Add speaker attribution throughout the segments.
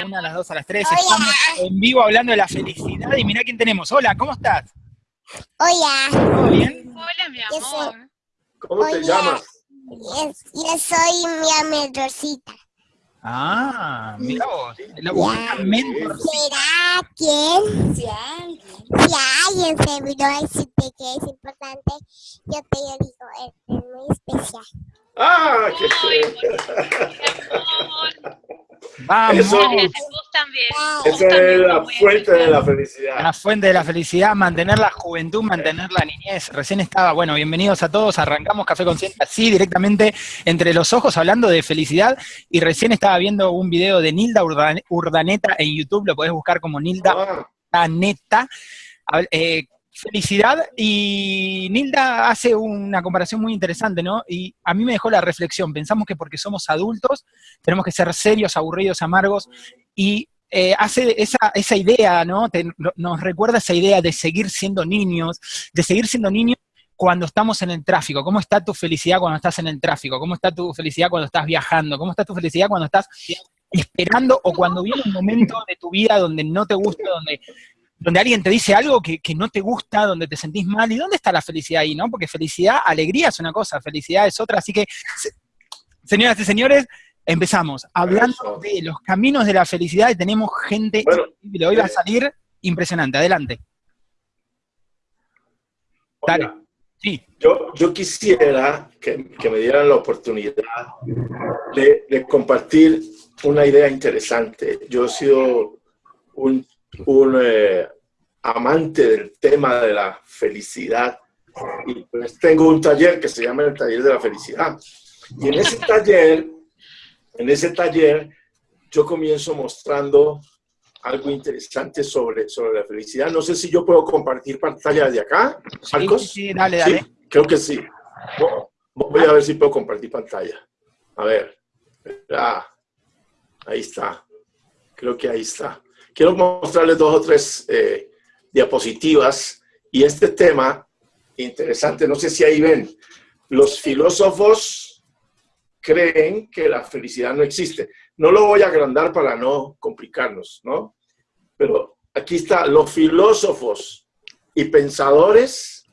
Speaker 1: la una, a las dos, a las tres. Estamos en vivo hablando de la felicidad y mira quién tenemos. Hola, ¿cómo estás?
Speaker 2: Hola.
Speaker 1: ¿Todo bien?
Speaker 3: Hola, mi
Speaker 2: Yo soy-
Speaker 3: amor.
Speaker 4: ¿Cómo te
Speaker 2: Hola.
Speaker 4: llamas?
Speaker 2: Yo, yo soy mi Rosita.
Speaker 1: Ah, mira vos. La una mentor.
Speaker 2: ¿Será que
Speaker 5: Si alguien.
Speaker 2: si alguien se vino a decirte que es importante, yo te digo, es, muy especial.
Speaker 4: ¡Ah! ¡Qué!
Speaker 3: Mi amor.
Speaker 1: Vamos.
Speaker 4: Eso-
Speaker 3: Gracias, vos también.
Speaker 2: Ay,
Speaker 4: Esa es la fuente de la felicidad.
Speaker 1: La fuente de la felicidad, mantener la juventud, mantener la niñez. Recién estaba, bueno, bienvenidos a todos. Arrancamos Café Consciente así, directamente entre los ojos, hablando de felicidad. Y recién estaba viendo un video de Nilda Urdan- Urdaneta en YouTube, lo podés buscar como Nilda
Speaker 4: Ah,
Speaker 1: Urdaneta. Eh, felicidad. Y Nilda hace una comparación muy interesante, ¿no? Y a mí me dejó la reflexión. Pensamos que porque somos adultos tenemos que ser serios, aburridos, amargos. Y eh, hace esa, esa idea, ¿no? Te- no- nos recuerda esa idea de seguir siendo niños, de seguir siendo niños cuando estamos en el tráfico. ¿Cómo está tu felicidad cuando estás en el tráfico? ¿Cómo está tu felicidad cuando estás viajando? ¿Cómo está tu felicidad cuando estás esperando o cuando viene un momento de tu vida donde no te gusta, donde, donde alguien te dice algo que, que no te gusta, donde te sentís mal? ¿Y dónde está la felicidad ahí, no? Porque felicidad, alegría es una cosa, felicidad es otra. Así que, se- señoras y señores, empezamos hablando de los caminos de la felicidad y tenemos gente
Speaker 4: Bueno,
Speaker 1: increíble. Hoy va a
Speaker 4: eh,
Speaker 1: salir impresionante. Adelante. Dale.
Speaker 4: hola.
Speaker 1: Sí.
Speaker 4: Yo, yo quisiera que, que me dieran la oportunidad de, de compartir una idea interesante. Yo he sido un, un, eh, amante del tema de la felicidad y pues tengo un taller que se llama el taller de la felicidad. Y en ese taller, en ese taller, yo comienzo mostrando algo interesante sobre, sobre la felicidad. No sé si yo puedo compartir pantalla de acá, Marcos.
Speaker 1: sí, sí, dale, dale.
Speaker 4: Sí, creo que sí. Vo- Voy a ver si puedo compartir pantalla. A ver. Ah, ahí está. Creo que ahí está. Quiero mostrarles dos o tres eh, diapositivas y este tema interesante, no sé si ahí ven, los filósofos creen que la felicidad no existe. No lo voy a agrandar para no complicarnos, ¿no? Pero aquí está, los filósofos y pensadores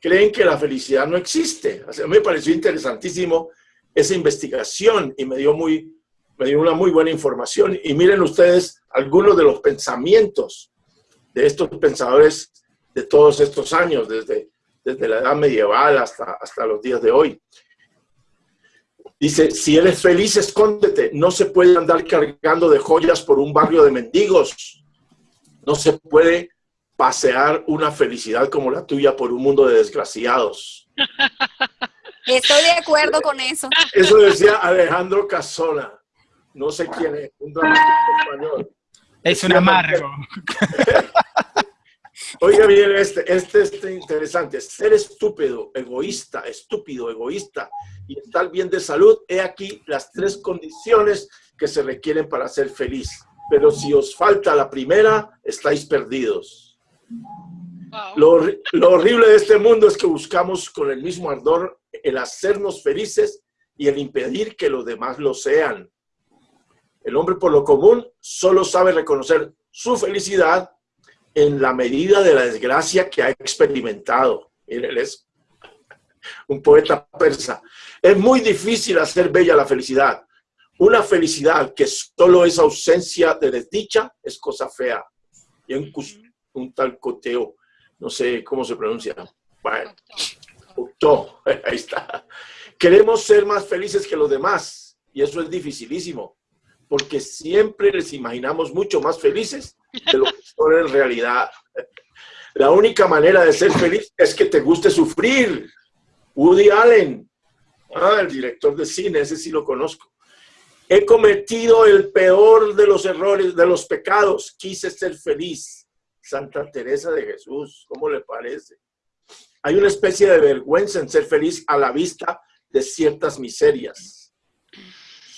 Speaker 4: creen que la felicidad no existe. O sea, me pareció interesantísimo esa investigación y me dio, muy, me dio una muy buena información. Y miren ustedes algunos de los pensamientos de estos pensadores de todos estos años, desde, desde la edad medieval hasta, hasta los días de hoy. Dice, si eres feliz, escóndete. No se puede andar cargando de joyas por un barrio de mendigos. No se puede pasear una felicidad como la tuya por un mundo de desgraciados.
Speaker 5: Estoy de acuerdo con eso.
Speaker 4: Eso decía Alejandro Casona. No sé quién es, un dramático español.
Speaker 1: Es un amargo.
Speaker 4: Oiga bien, este, este es interesante. Ser estúpido, egoísta, estúpido, egoísta y estar bien de salud, he aquí las tres condiciones que se requieren para ser feliz. Pero si os falta la primera, estáis perdidos.
Speaker 3: Wow.
Speaker 4: Lo, horri- lo horrible de este mundo es que buscamos con el mismo ardor el hacernos felices y el impedir que los demás lo sean. El hombre por lo común solo sabe reconocer su felicidad en la medida de la desgracia que ha experimentado. Miren, él es un poeta persa. Es muy difícil hacer bella la felicidad. Una felicidad que solo es ausencia de desdicha es cosa fea. Y un, un tal coteo, no sé cómo se pronuncia. Bueno, Octo, ahí está. Queremos ser más felices que los demás y eso es dificilísimo, porque siempre les imaginamos mucho más felices de lo que son en realidad. La única manera de ser feliz es que te guste sufrir. Woody Allen, ah, el director de cine, ese sí lo conozco. He cometido el peor de los errores, de los pecados. Quise ser feliz. Santa Teresa de Jesús, ¿cómo le parece? Hay una especie de vergüenza en ser feliz a la vista de ciertas miserias.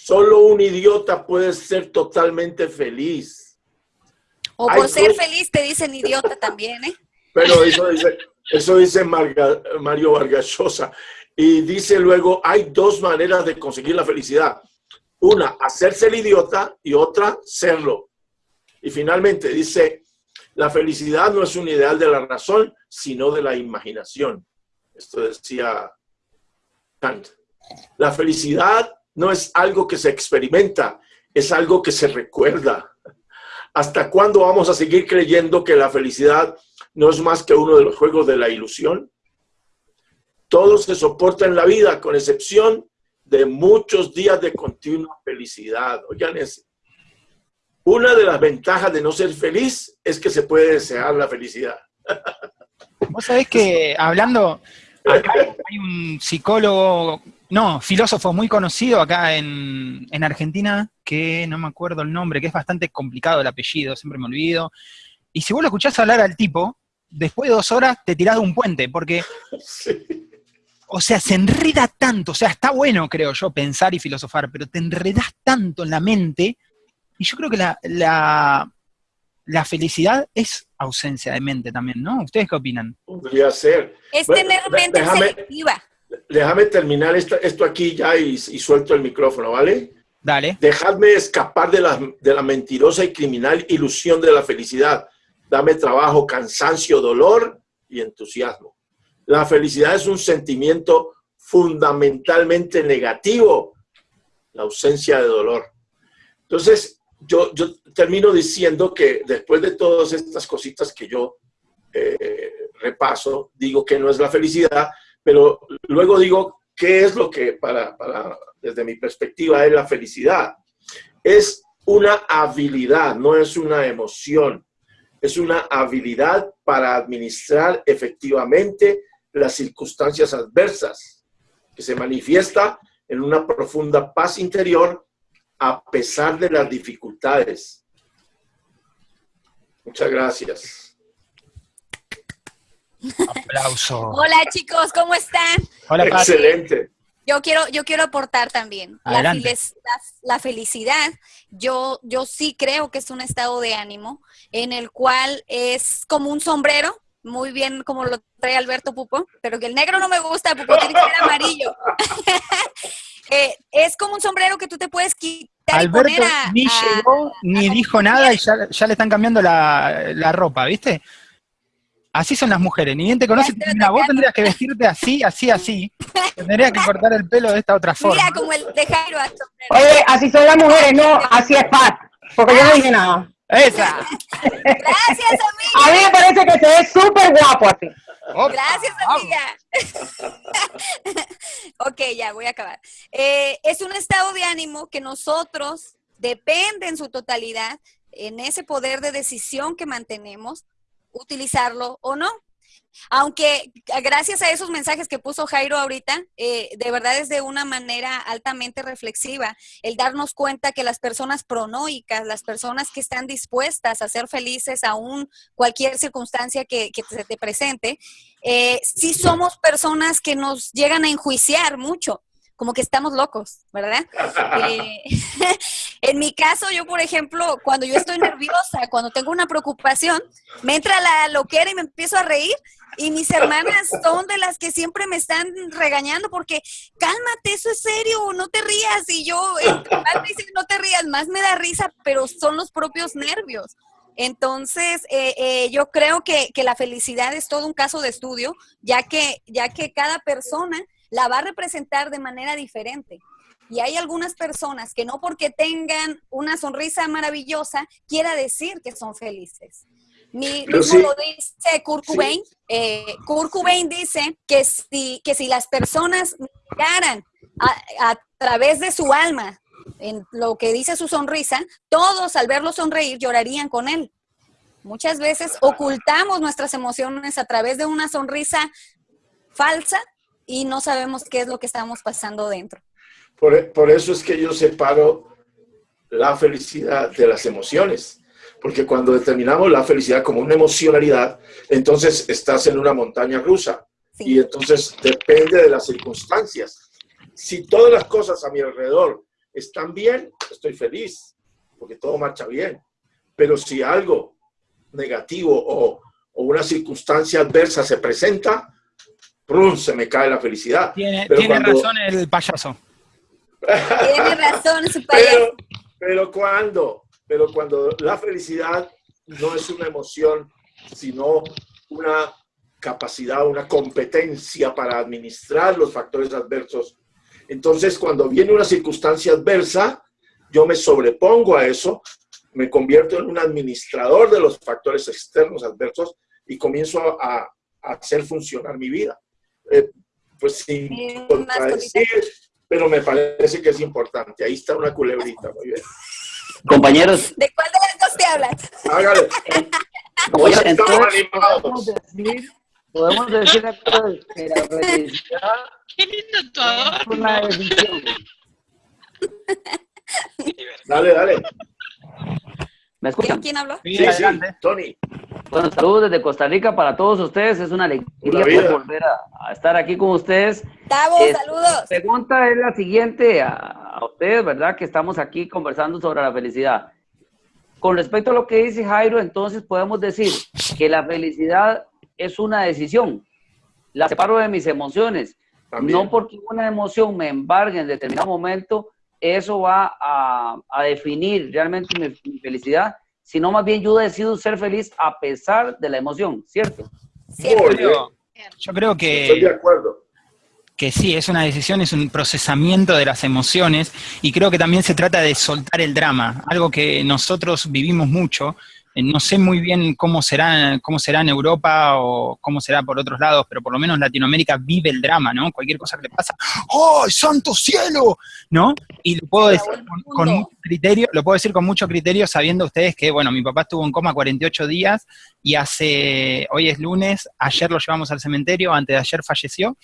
Speaker 4: Solo un idiota puede ser totalmente feliz.
Speaker 5: O por ser feliz te dicen idiota también, ¿eh?
Speaker 4: Pero eso dice, eso dice Marga- Mario Vargas Llosa. Y dice luego, hay dos maneras de conseguir la felicidad. Una, hacerse el idiota y otra, serlo. Y finalmente dice, la felicidad no es un ideal de la razón, sino de la imaginación. Esto decía Kant. La felicidad no es algo que se experimenta, es algo que se recuerda. ¿Hasta cuándo vamos a seguir creyendo que la felicidad no es más que uno de los juegos de la ilusión? Todo se soporta en la vida, con excepción de muchos días de continua felicidad. Oigan ese. Una de las ventajas de no ser feliz es que se puede desear la felicidad.
Speaker 1: Vos sabés que hablando, acá hay un psicólogo, no, filósofo muy conocido acá en, en Argentina, que no me acuerdo el nombre, que es bastante complicado el apellido, siempre me olvido. Y si vos lo escuchás hablar al tipo, después de dos horas te tirás de un puente, porque
Speaker 4: Sí.
Speaker 1: o sea, se enreda tanto, o sea, está bueno, creo yo, pensar y filosofar, pero te enredas tanto en la mente, y yo creo que la, la, la felicidad es ausencia de mente también, ¿no? ¿Ustedes qué opinan?
Speaker 4: Podría ser.
Speaker 5: Es tener mente
Speaker 4: déjame-
Speaker 5: selectiva.
Speaker 4: Déjame terminar esta- esto aquí ya y, y suelto el micrófono, ¿vale?
Speaker 1: Dale.
Speaker 4: Dejadme escapar de la, de la mentirosa y criminal ilusión de la felicidad. Dame trabajo, cansancio, dolor y entusiasmo. La felicidad es un sentimiento fundamentalmente negativo, la ausencia de dolor. Entonces, yo, yo termino diciendo que después de todas estas cositas que yo eh, repaso, digo que no es la felicidad, pero luego digo qué es lo que para, para, desde mi perspectiva es la felicidad. Es una habilidad, no es una emoción. Es una habilidad para administrar efectivamente las circunstancias adversas, que se manifiesta en una profunda paz interior a pesar de las dificultades. Muchas gracias.
Speaker 1: Aplauso.
Speaker 5: Hola chicos, ¿cómo están?
Speaker 1: Hola, Pati.
Speaker 4: Excelente.
Speaker 5: Yo quiero, yo quiero aportar también. La, la- la felicidad, yo, yo sí creo que es un estado de ánimo en el cual es como un sombrero, muy bien como lo trae Alberto Pupo, pero que el negro no me gusta, Pupo tiene que ser amarillo. Eh, es como un sombrero que tú te puedes quitar y
Speaker 1: Alberto
Speaker 5: poner a...
Speaker 1: ni
Speaker 5: a-
Speaker 1: llegó, ni
Speaker 5: a-
Speaker 1: dijo nada y ya, ya le están cambiando la, la ropa, ¿viste? Así son las mujeres, ni bien te
Speaker 5: estoy
Speaker 1: mira, vos tendrías que vestirte así, así, así. Tendrías que cortar el pelo de esta otra forma.
Speaker 5: Mira como el de Jairo.
Speaker 6: Oye, así son las mujeres, no, así es Pat, porque yo no dije nada.
Speaker 1: ¡Esa!
Speaker 5: Gracias, amiga.
Speaker 6: A mí me parece que se ve súper guapo así.
Speaker 1: Opa,
Speaker 5: Gracias, amiga. ok, ya voy a acabar. Eh, es un estado de ánimo que nosotros, depende en su totalidad, en ese poder de decisión que mantenemos, utilizarlo o no. Aunque gracias a esos mensajes que puso Jairo ahorita, eh, de verdad es de una manera altamente reflexiva el darnos cuenta que las personas pronoicas, las personas que están dispuestas a ser felices aún cualquier circunstancia que, que se te presente, eh, sí somos personas que nos llegan a enjuiciar mucho, como que estamos locos, ¿verdad? Eh, en mi caso, yo, por ejemplo, cuando yo estoy nerviosa, cuando tengo una preocupación, me entra la loquera y me empiezo a reír. Y mis hermanas son de las que siempre me están regañando porque cálmate, eso es serio, no te rías. Y yo, entre más me dicen no te rías, más me da risa, pero son los propios nervios. Entonces, eh, eh, yo creo que, que la felicidad es todo un caso de estudio, ya que, ya que cada persona la va a representar de manera diferente. Y hay algunas personas que no porque tengan una sonrisa maravillosa quiera decir que son felices. Mi, mismo
Speaker 4: sí.
Speaker 5: lo dice Kurt
Speaker 4: Sí.
Speaker 5: Cobain. Eh, Kurt Cobain dice que si, que si las personas miraran a, a través de su alma en lo que dice su sonrisa, todos al verlo sonreír llorarían con él. Muchas veces ocultamos nuestras emociones a través de una sonrisa falsa y no sabemos qué es lo que estamos pasando dentro.
Speaker 4: Por, por eso es que yo separo la felicidad de las emociones. Porque cuando determinamos la felicidad como una emocionalidad, entonces estás en una montaña rusa. Y entonces depende de las circunstancias. Si todas las cosas a mi alrededor están bien, estoy feliz, porque todo marcha bien. Pero si algo negativo o, o una circunstancia adversa se presenta, ¡prum! se me cae la felicidad.
Speaker 1: Tiene,
Speaker 4: Pero
Speaker 1: tiene
Speaker 4: cuando-
Speaker 1: razón el payaso.
Speaker 5: Tiene razón su payaso.
Speaker 4: Pero, pero cuando, pero cuando la felicidad no es una emoción, sino una capacidad, una competencia para administrar los factores adversos. Entonces, cuando viene una circunstancia adversa, yo me sobrepongo a eso, me convierto en un administrador de los factores externos adversos y comienzo a, a hacer funcionar mi vida. Eh, pues sin contradecir, pero me parece que es importante. Ahí está una culebrita, muy bien.
Speaker 7: Compañeros,
Speaker 5: ¿De cuál de las dos te hablas?
Speaker 4: Hágale.
Speaker 7: compañeros,
Speaker 4: Estamos
Speaker 7: entonces
Speaker 4: animados.
Speaker 7: podemos decir, podemos decir entonces que la felicidad
Speaker 3: Qué lindo tu
Speaker 7: es una
Speaker 3: adorno.
Speaker 7: decisión.
Speaker 4: Dale, dale.
Speaker 7: ¿Me escuchan?
Speaker 5: ¿Quién habló?
Speaker 1: Sí,
Speaker 4: Sí. Tony.
Speaker 7: Bueno, saludos desde Costa Rica para todos ustedes. Es una alegría volver a, a estar aquí con ustedes.
Speaker 5: Tavo,
Speaker 7: Es-
Speaker 5: saludos.
Speaker 7: La pregunta es la siguiente a, a ustedes, ¿verdad? Que estamos aquí conversando sobre la felicidad. Con respecto a lo que dice Jairo, entonces podemos decir que la felicidad es una decisión. La separo de mis emociones.
Speaker 4: También.
Speaker 7: No porque una emoción me embargue en determinado momento, eso va a, a definir realmente mi, mi felicidad, sino más bien yo decido ser feliz a pesar de la emoción, ¿cierto?
Speaker 4: Bien.
Speaker 1: Yo creo
Speaker 4: Estoy de
Speaker 1: que,
Speaker 4: acuerdo.
Speaker 1: que sí, es una decisión, es un procesamiento de las emociones y creo que también se trata de soltar el drama, algo que nosotros vivimos mucho. Eh, No sé muy bien cómo será, cómo será en Europa o cómo será por otros lados, pero por lo menos Latinoamérica vive el drama, ¿no? Cualquier cosa que le pasa, ¡oh, santo cielo! ¿No? Y lo puedo decir con, con mucho criterio, lo puedo decir con mucho criterio sabiendo ustedes que, bueno, mi papá estuvo en coma 48 días y hace, hoy es lunes, ayer lo llevamos al cementerio, antes de ayer falleció,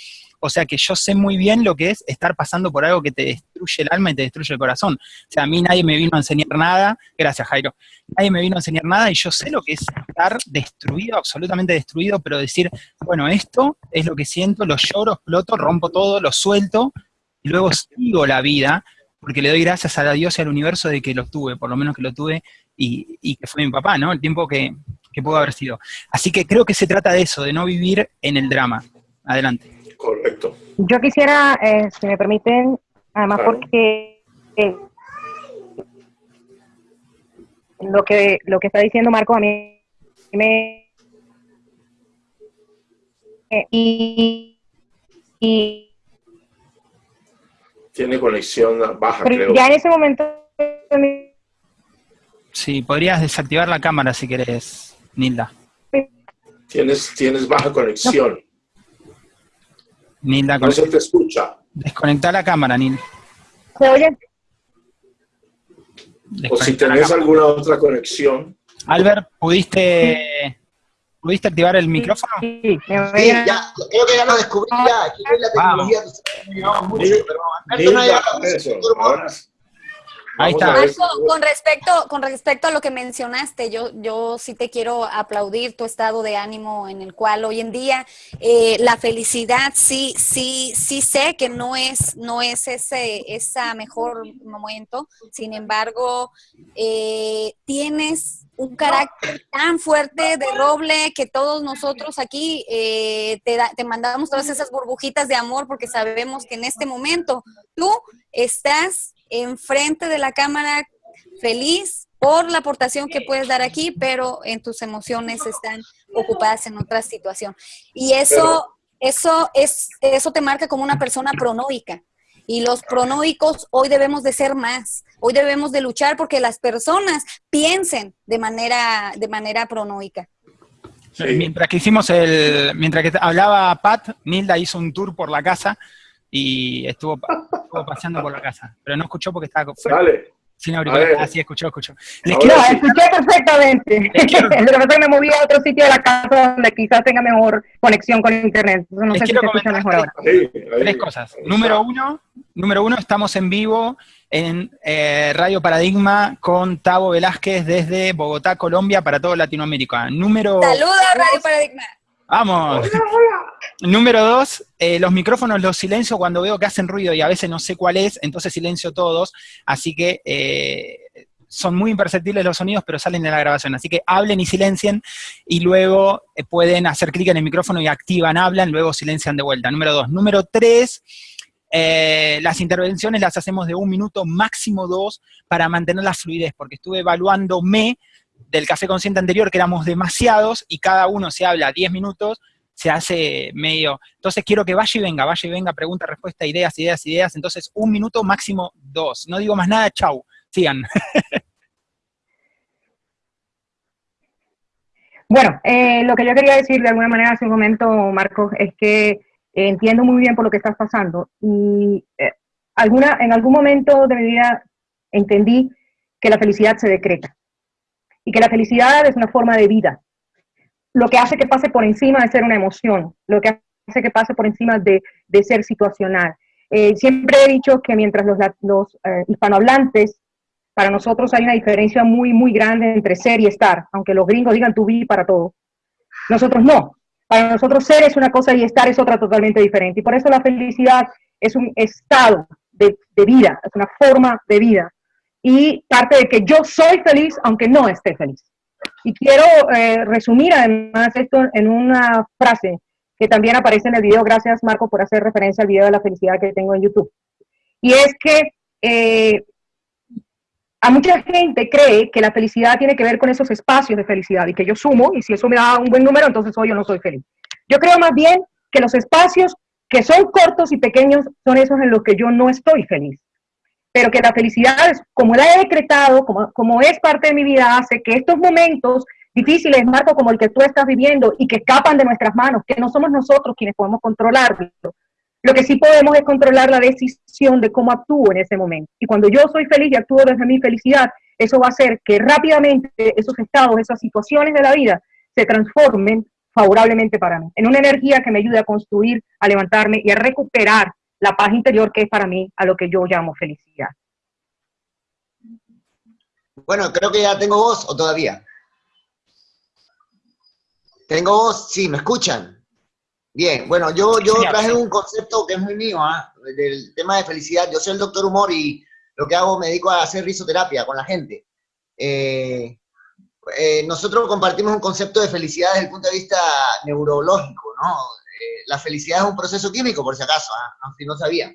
Speaker 1: o sea que yo sé muy bien lo que es estar pasando por algo que te destruye el alma y te destruye el corazón. O sea, a mí nadie me vino a enseñar nada, gracias Jairo, nadie me vino a enseñar nada y yo sé lo que es estar destruido, absolutamente destruido, pero decir, bueno, esto es lo que siento, lo lloro, exploto, rompo todo, lo suelto y luego sigo la vida porque le doy gracias a Dios y al universo de que lo tuve, por lo menos que lo tuve y, y que fue mi papá, ¿no? El tiempo que, que pudo haber sido. Así que creo que se trata de eso, de no vivir en el drama. Adelante.
Speaker 4: Correcto.
Speaker 6: Yo quisiera, eh, si me permiten, además
Speaker 4: Claro.
Speaker 6: porque eh, lo que lo que está diciendo Marco a mí me eh, y, y
Speaker 4: Tiene conexión baja,
Speaker 6: pero
Speaker 4: creo.
Speaker 6: ya en ese momento
Speaker 1: Sí, podrías desactivar la cámara si querés, Nilda.
Speaker 4: Tienes, tienes baja conexión.
Speaker 1: Nilda,
Speaker 4: No se te escucha.
Speaker 1: desconecta la cámara, Nil.
Speaker 6: ¿se oye?
Speaker 4: O si
Speaker 1: la
Speaker 4: tenés alguna otra conexión.
Speaker 1: Albert, ¿pudiste, ¿pudiste activar el micrófono?
Speaker 6: Sí, me
Speaker 8: Sí, ya, creo que ya lo descubrí ya. Aquí es la tecnología llevado mucho,
Speaker 4: Nil-
Speaker 8: pero Alberto no ha llegado.
Speaker 1: Ahí está.
Speaker 5: Marco, con respecto, con respecto a lo que mencionaste, yo, yo sí te quiero aplaudir tu estado de ánimo en el cual hoy en día eh, la felicidad sí, sí, sí sé que no es, no es ese, esa mejor momento. Sin embargo, eh, tienes un carácter tan fuerte de roble que todos nosotros aquí eh, te, da- te mandamos todas esas burbujitas de amor porque sabemos que en este momento tú estás enfrente de la cámara feliz por la aportación que puedes dar aquí, pero en tus emociones están ocupadas en otra situación. Y eso, eso, es, eso te marca como una persona pronoica. Y los pronoicos hoy debemos de ser más. Hoy debemos de luchar porque las personas piensen de manera, de manera pronoica.
Speaker 4: Sí.
Speaker 1: Mientras que hicimos el, mientras que hablaba Pat, Nilda hizo un tour por la casa y estuvo, paseando por la casa, pero no escuchó porque estaba
Speaker 4: Dale.
Speaker 1: sin
Speaker 4: A
Speaker 1: auriculares.
Speaker 4: ver.
Speaker 1: Ah, sí, escuchó, escuchó. Les
Speaker 6: No,
Speaker 1: quiero-
Speaker 4: sí.
Speaker 6: escuché perfectamente.
Speaker 1: Les quiero-
Speaker 6: Lo que me moví a otro sitio de la casa donde quizás tenga mejor conexión con internet. Entonces no
Speaker 1: Les
Speaker 6: sé si
Speaker 1: quiero
Speaker 6: se escucha
Speaker 1: comentar
Speaker 6: mejor ahora.
Speaker 4: Ahí, ahí.
Speaker 1: tres cosas.
Speaker 4: Ahí
Speaker 1: Número uno, número uno, estamos en vivo en eh, Radio Paradigma con Tavo Velázquez desde Bogotá, Colombia, para todo Latinoamérica. Número
Speaker 5: Saluda Radio Paradigma.
Speaker 1: Vamos. Número dos, eh, los micrófonos los silencio cuando veo que hacen ruido y a veces no sé cuál es, entonces silencio todos. Así que eh, son muy imperceptibles los sonidos, pero salen de la grabación. Así que hablen y silencien y luego eh, pueden hacer clic en el micrófono y activan, hablan, luego silencian de vuelta. Número dos. Número tres, eh, las intervenciones las hacemos de un minuto, máximo dos, para mantener la fluidez, porque estuve evaluándome del café consciente anterior, que éramos demasiados, y cada uno se habla 10 minutos, se hace medio... Entonces quiero que vaya y venga, vaya y venga, pregunta, respuesta, ideas, ideas, ideas. Entonces un minuto, máximo dos. No digo más nada, chau. Sigan.
Speaker 6: Bueno, eh, lo que yo quería decir de alguna manera hace un momento, Marcos, es que eh, entiendo muy bien por lo que estás pasando y eh, alguna, en algún momento de mi vida entendí que la felicidad se decreta y que la felicidad es una forma de vida. Lo que hace que pase por encima de ser una emoción, lo que hace que pase por encima de, de ser situacional. siempre he dicho que mientras los, los hispanohablantes para nosotros hay una diferencia muy, muy grande entre ser y estar, aunque los gringos digan tu vi para todo. Nosotros no. Para nosotros ser es una cosa y estar es otra totalmente diferente. Y por eso la felicidad es un estado de, vida, es una forma de vida. Y parte de que yo soy feliz aunque no esté feliz. Y quiero eh, resumir además esto en una frase que también aparece en el video. Gracias Marco por hacer referencia al video de la felicidad que tengo en YouTube. Y es que eh, a mucha gente cree que la felicidad tiene que ver con esos espacios de felicidad y que yo sumo y si eso me da un buen número, entonces hoy yo no soy feliz. Yo creo más bien que los espacios que son cortos y pequeños son esos en los que yo no estoy feliz. Pero que la felicidad, como la he decretado, como, como es parte de mi vida, hace que estos momentos difíciles, Marco, como el que tú estás viviendo y que escapan de nuestras manos, que no somos nosotros quienes podemos controlarlo, lo que sí podemos es controlar la decisión de cómo actúo en ese momento. Y cuando yo soy feliz y actúo desde mi felicidad, eso va a hacer que rápidamente esos estados, esas situaciones de la vida se transformen favorablemente para mí, en una energía que me ayude a construir, a levantarme y a recuperar la paz interior que es para mí a lo que yo llamo felicidad.
Speaker 8: Bueno, creo que ya tengo voz o todavía. ¿Tengo voz? Sí, ¿me escuchan? Bien, bueno, yo, yo traje un concepto que es muy mío, ¿ah? del tema de felicidad. Yo soy el doctor humor y lo que hago me dedico a hacer risoterapia con la gente. Eh, eh, nosotros compartimos un concepto de felicidad desde el punto de vista neurológico, ¿no? Eh, la felicidad es un proceso químico, por si acaso, ¿ah? no, si no sabía.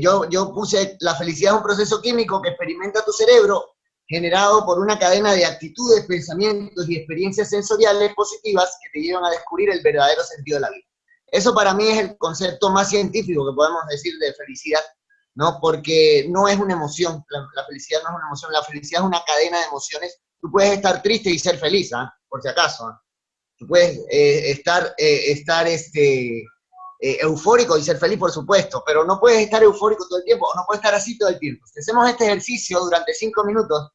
Speaker 8: yo, yo puse, la felicidad es un proceso químico que experimenta tu cerebro generado por una cadena de actitudes, pensamientos y experiencias sensoriales positivas que te llevan a descubrir el verdadero sentido de la vida. Eso para mí es el concepto más científico que podemos decir de felicidad, ¿no? Porque no es una emoción, la, felicidad no es una emoción, la felicidad es una cadena de emociones. Tú puedes estar triste y ser feliz, ¿ah? por si acaso. ¿ah? Puedes eh, estar, eh, estar este, eh, eufórico y ser feliz, por supuesto, pero no puedes estar eufórico todo el tiempo, o no puedes estar así todo el tiempo. Si hacemos este ejercicio durante cinco minutos,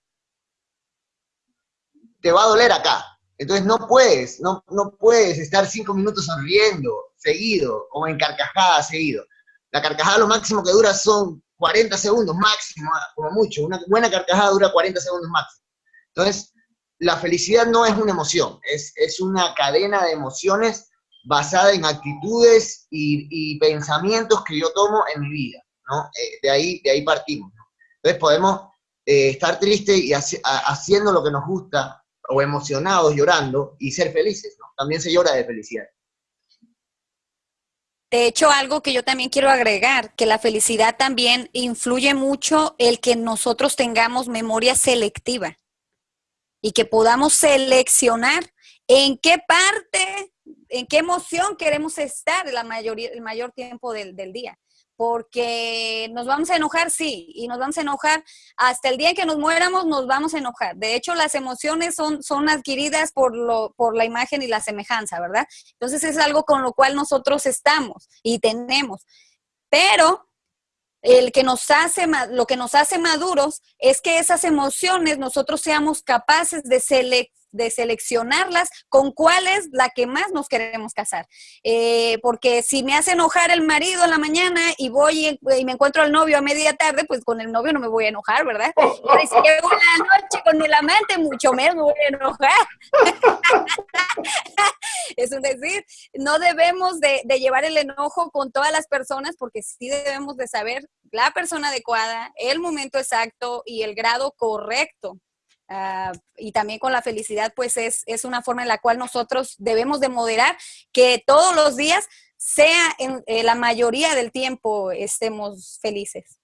Speaker 8: te va a doler acá. Entonces no puedes, no, no puedes estar cinco minutos sonriendo seguido, o en carcajada seguido. La carcajada lo máximo que dura son 40 segundos máximo, como mucho. Una buena carcajada dura 40 segundos máximo. Entonces, la felicidad no es una emoción, es, es una cadena de emociones basada en actitudes y, pensamientos que yo tomo en mi vida, ¿no? Eh, de, ahí, de ahí partimos, Entonces podemos eh, estar tristes y haciendo lo que nos gusta, o emocionados llorando y ser felices, ¿no? También se llora de felicidad.
Speaker 5: De hecho, algo que yo también quiero agregar, que la felicidad también influye mucho el que nosotros tengamos memoria selectiva y que podamos seleccionar en qué parte, en qué emoción queremos estar la mayoría, el mayor tiempo del, del día porque nos vamos a enojar, sí, y nos vamos a enojar hasta el día en que nos muéramos, nos vamos a enojar. De hecho, las emociones son, son adquiridas por, lo, por la imagen y la semejanza, ¿verdad? Entonces es algo con lo cual nosotros estamos y tenemos. Pero el que nos hace, lo que nos hace maduros es que esas emociones nosotros seamos capaces de seleccionar de seleccionarlas con cuál es la que más nos queremos casar. Eh, porque si me hace enojar el marido en la mañana y voy y, me encuentro al novio a media tarde, pues con el novio no me voy a enojar, ¿verdad? Y si llego en la noche con el amante, mucho menos me voy a enojar. es un decir, no debemos de, de llevar el enojo con todas las personas porque sí debemos de saber la persona adecuada, el momento exacto y el grado correcto Ah, y también con la felicidad, pues es, es, una forma en la cual nosotros debemos de moderar que todos los días sea en eh, la mayoría del tiempo estemos felices.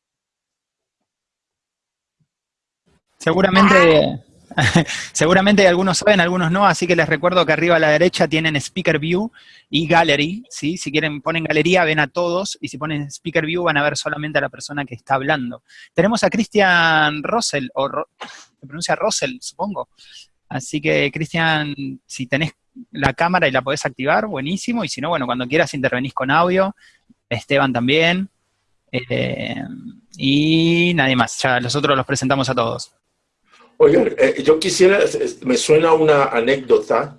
Speaker 1: Seguramente, seguramente algunos saben, algunos no, así que les recuerdo que arriba a la derecha tienen Speaker View y Gallery, ¿sí? Si quieren ponen galería, ven a todos, y si ponen Speaker View van a ver solamente a la persona que está hablando. Tenemos a Christian Russell, o se pronuncia Russell, supongo. Así que, Cristian, si tenés la cámara y la podés activar, buenísimo, y si no, bueno, cuando quieras intervenís con audio, Esteban también, eh, y nadie más, ya nosotros los presentamos a todos.
Speaker 4: Oigan, eh, yo quisiera, me suena una anécdota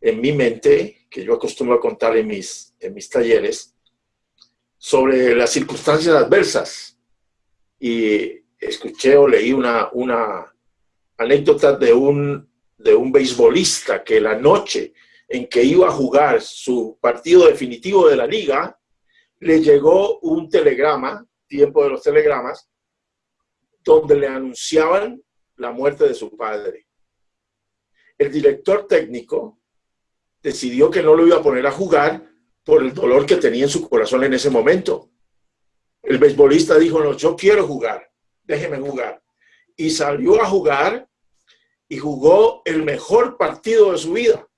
Speaker 4: en mi mente, que yo acostumbro a contar en mis, en mis talleres, sobre las circunstancias adversas. Y escuché o leí una, una anécdota de un, de un beisbolista que la noche en que iba a jugar su partido definitivo de la liga, le llegó un telegrama, tiempo de los telegramas, donde le anunciaban la muerte de su padre. El director técnico decidió que no lo iba a poner a jugar por el dolor que tenía en su corazón en ese momento. El beisbolista dijo, no, yo quiero jugar, déjeme jugar. Y salió a jugar y jugó el mejor partido de su vida.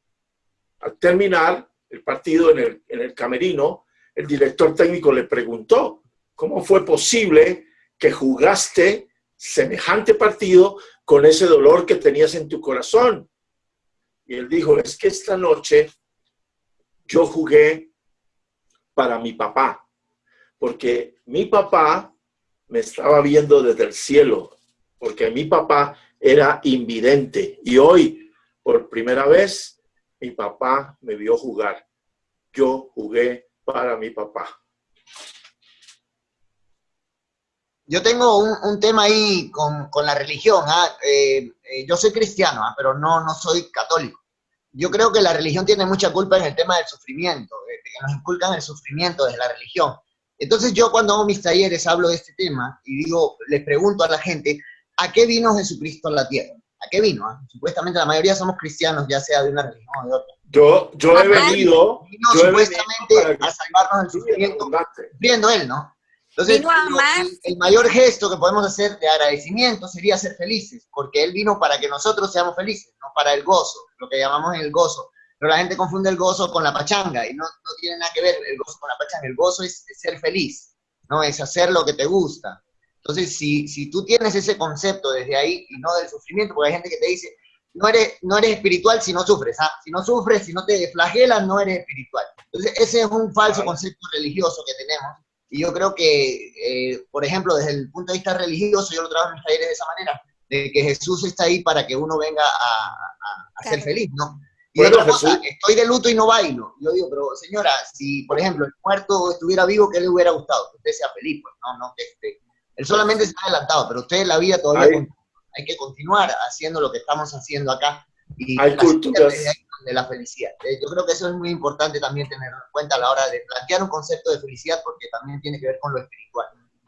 Speaker 4: Al terminar el partido en el, en el camerino, el director técnico le preguntó, ¿cómo fue posible que jugaste semejante partido con ese dolor que tenías en tu corazón. Y él dijo, es que esta noche yo jugué para mi papá, porque mi papá me estaba viendo desde el cielo, porque mi papá era invidente y hoy, por primera vez, mi papá me vio jugar. Yo jugué para mi papá.
Speaker 8: Yo tengo un, tema ahí con, la religión. ¿ah? Eh, eh, yo soy cristiano, ¿ah? pero no, no soy católico. Yo creo que la religión tiene mucha culpa en el tema del sufrimiento, de que nos inculcan el sufrimiento desde la religión. Entonces yo cuando hago mis talleres hablo de este tema y digo, les pregunto a la gente, ¿a qué vino Jesucristo a la tierra? ¿A qué vino? Ah? Supuestamente la mayoría somos cristianos, ya sea de una religión o de otra.
Speaker 4: Yo, yo he venido...
Speaker 8: Vino supuestamente a salvarnos del sufrimiento, viendo él, ¿no? Entonces, el, mayor gesto que podemos hacer de agradecimiento sería ser felices, porque Él vino para que nosotros seamos felices, no para el gozo, lo que llamamos el gozo. Pero la gente confunde el gozo con la pachanga y no, no tiene nada que ver el gozo con la pachanga. El gozo es, ser feliz, no es hacer lo que te gusta. Entonces, si, si tú tienes ese concepto desde ahí y no del sufrimiento, porque hay gente que te dice, no eres, no eres espiritual si no sufres, ¿ah? si no sufres, si no te flagelas, no eres espiritual. Entonces, ese es un falso concepto religioso que tenemos y yo creo que, eh, por ejemplo, desde el punto de vista religioso, yo lo trabajo en mis talleres de esa manera, de que Jesús está ahí para que uno venga a, ser feliz, ¿no? Y otra cosa, estoy de luto y no bailo. Yo digo, pero señora, si, por ejemplo, el muerto estuviera vivo, ¿qué le hubiera gustado? Que usted sea feliz, pues, no, no, que este, él solamente se ha adelantado, pero usted en la vida todavía hay que continuar haciendo lo que estamos haciendo acá. Y
Speaker 4: hay culturas
Speaker 8: de la felicidad. Eh, yo creo que eso es muy importante también tenerlo en cuenta a la hora de plantear un concepto de felicidad porque también tiene que ver con lo espiritual.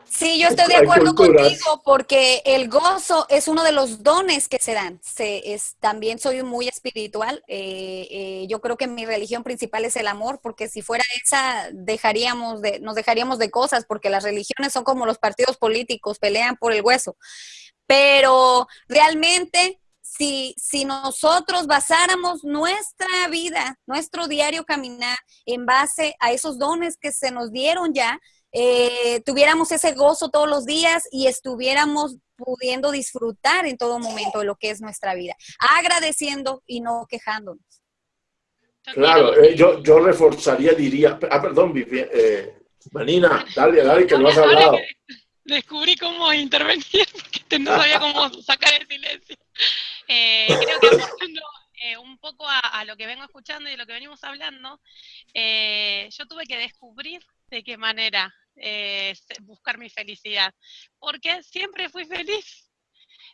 Speaker 5: Sí, yo estoy de acuerdo contigo porque el gozo es uno de los dones que se dan. Se, es, también soy muy espiritual. Eh, eh, yo creo que mi religión principal es el amor, porque si fuera esa, dejaríamos de, nos dejaríamos de cosas, porque las religiones son como los partidos políticos, pelean por el hueso. Pero realmente si, si nosotros basáramos nuestra vida, nuestro diario caminar en base a esos dones que se nos dieron ya, eh, tuviéramos ese gozo todos los días y estuviéramos pudiendo disfrutar en todo momento de lo que es nuestra vida, agradeciendo y no quejándonos.
Speaker 4: Claro, eh, yo, yo reforzaría, diría, ah, perdón, eh, Manina, dale, dale, que no has hablado.
Speaker 3: Descubrí cómo intervenir porque no sabía cómo sacar el silencio. Eh, creo que aportando eh, un poco a, lo que vengo escuchando y lo que venimos hablando, eh, yo tuve que descubrir de qué manera buscar mi felicidad, porque siempre fui feliz,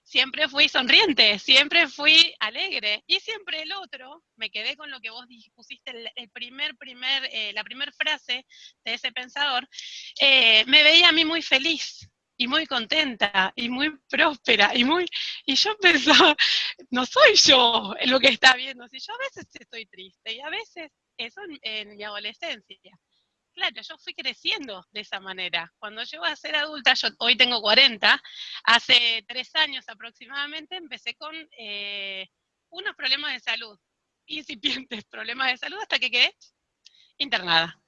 Speaker 3: siempre fui sonriente, siempre fui alegre. Y siempre el otro, me quedé con lo que vos pusiste el, primer, primer, la primera frase de ese pensador, me veía a mí muy feliz, y muy contenta y muy próspera y muy y yo pensaba no soy yo lo que está viendo. Si yo a veces estoy triste y a veces eso en, mi adolescencia claro, yo fui creciendo de esa manera. Cuando llego a ser adulta, yo hoy tengo 40, hace tres años aproximadamente empecé con eh, unos problemas de salud, incipientes problemas de salud, hasta que quedé internada.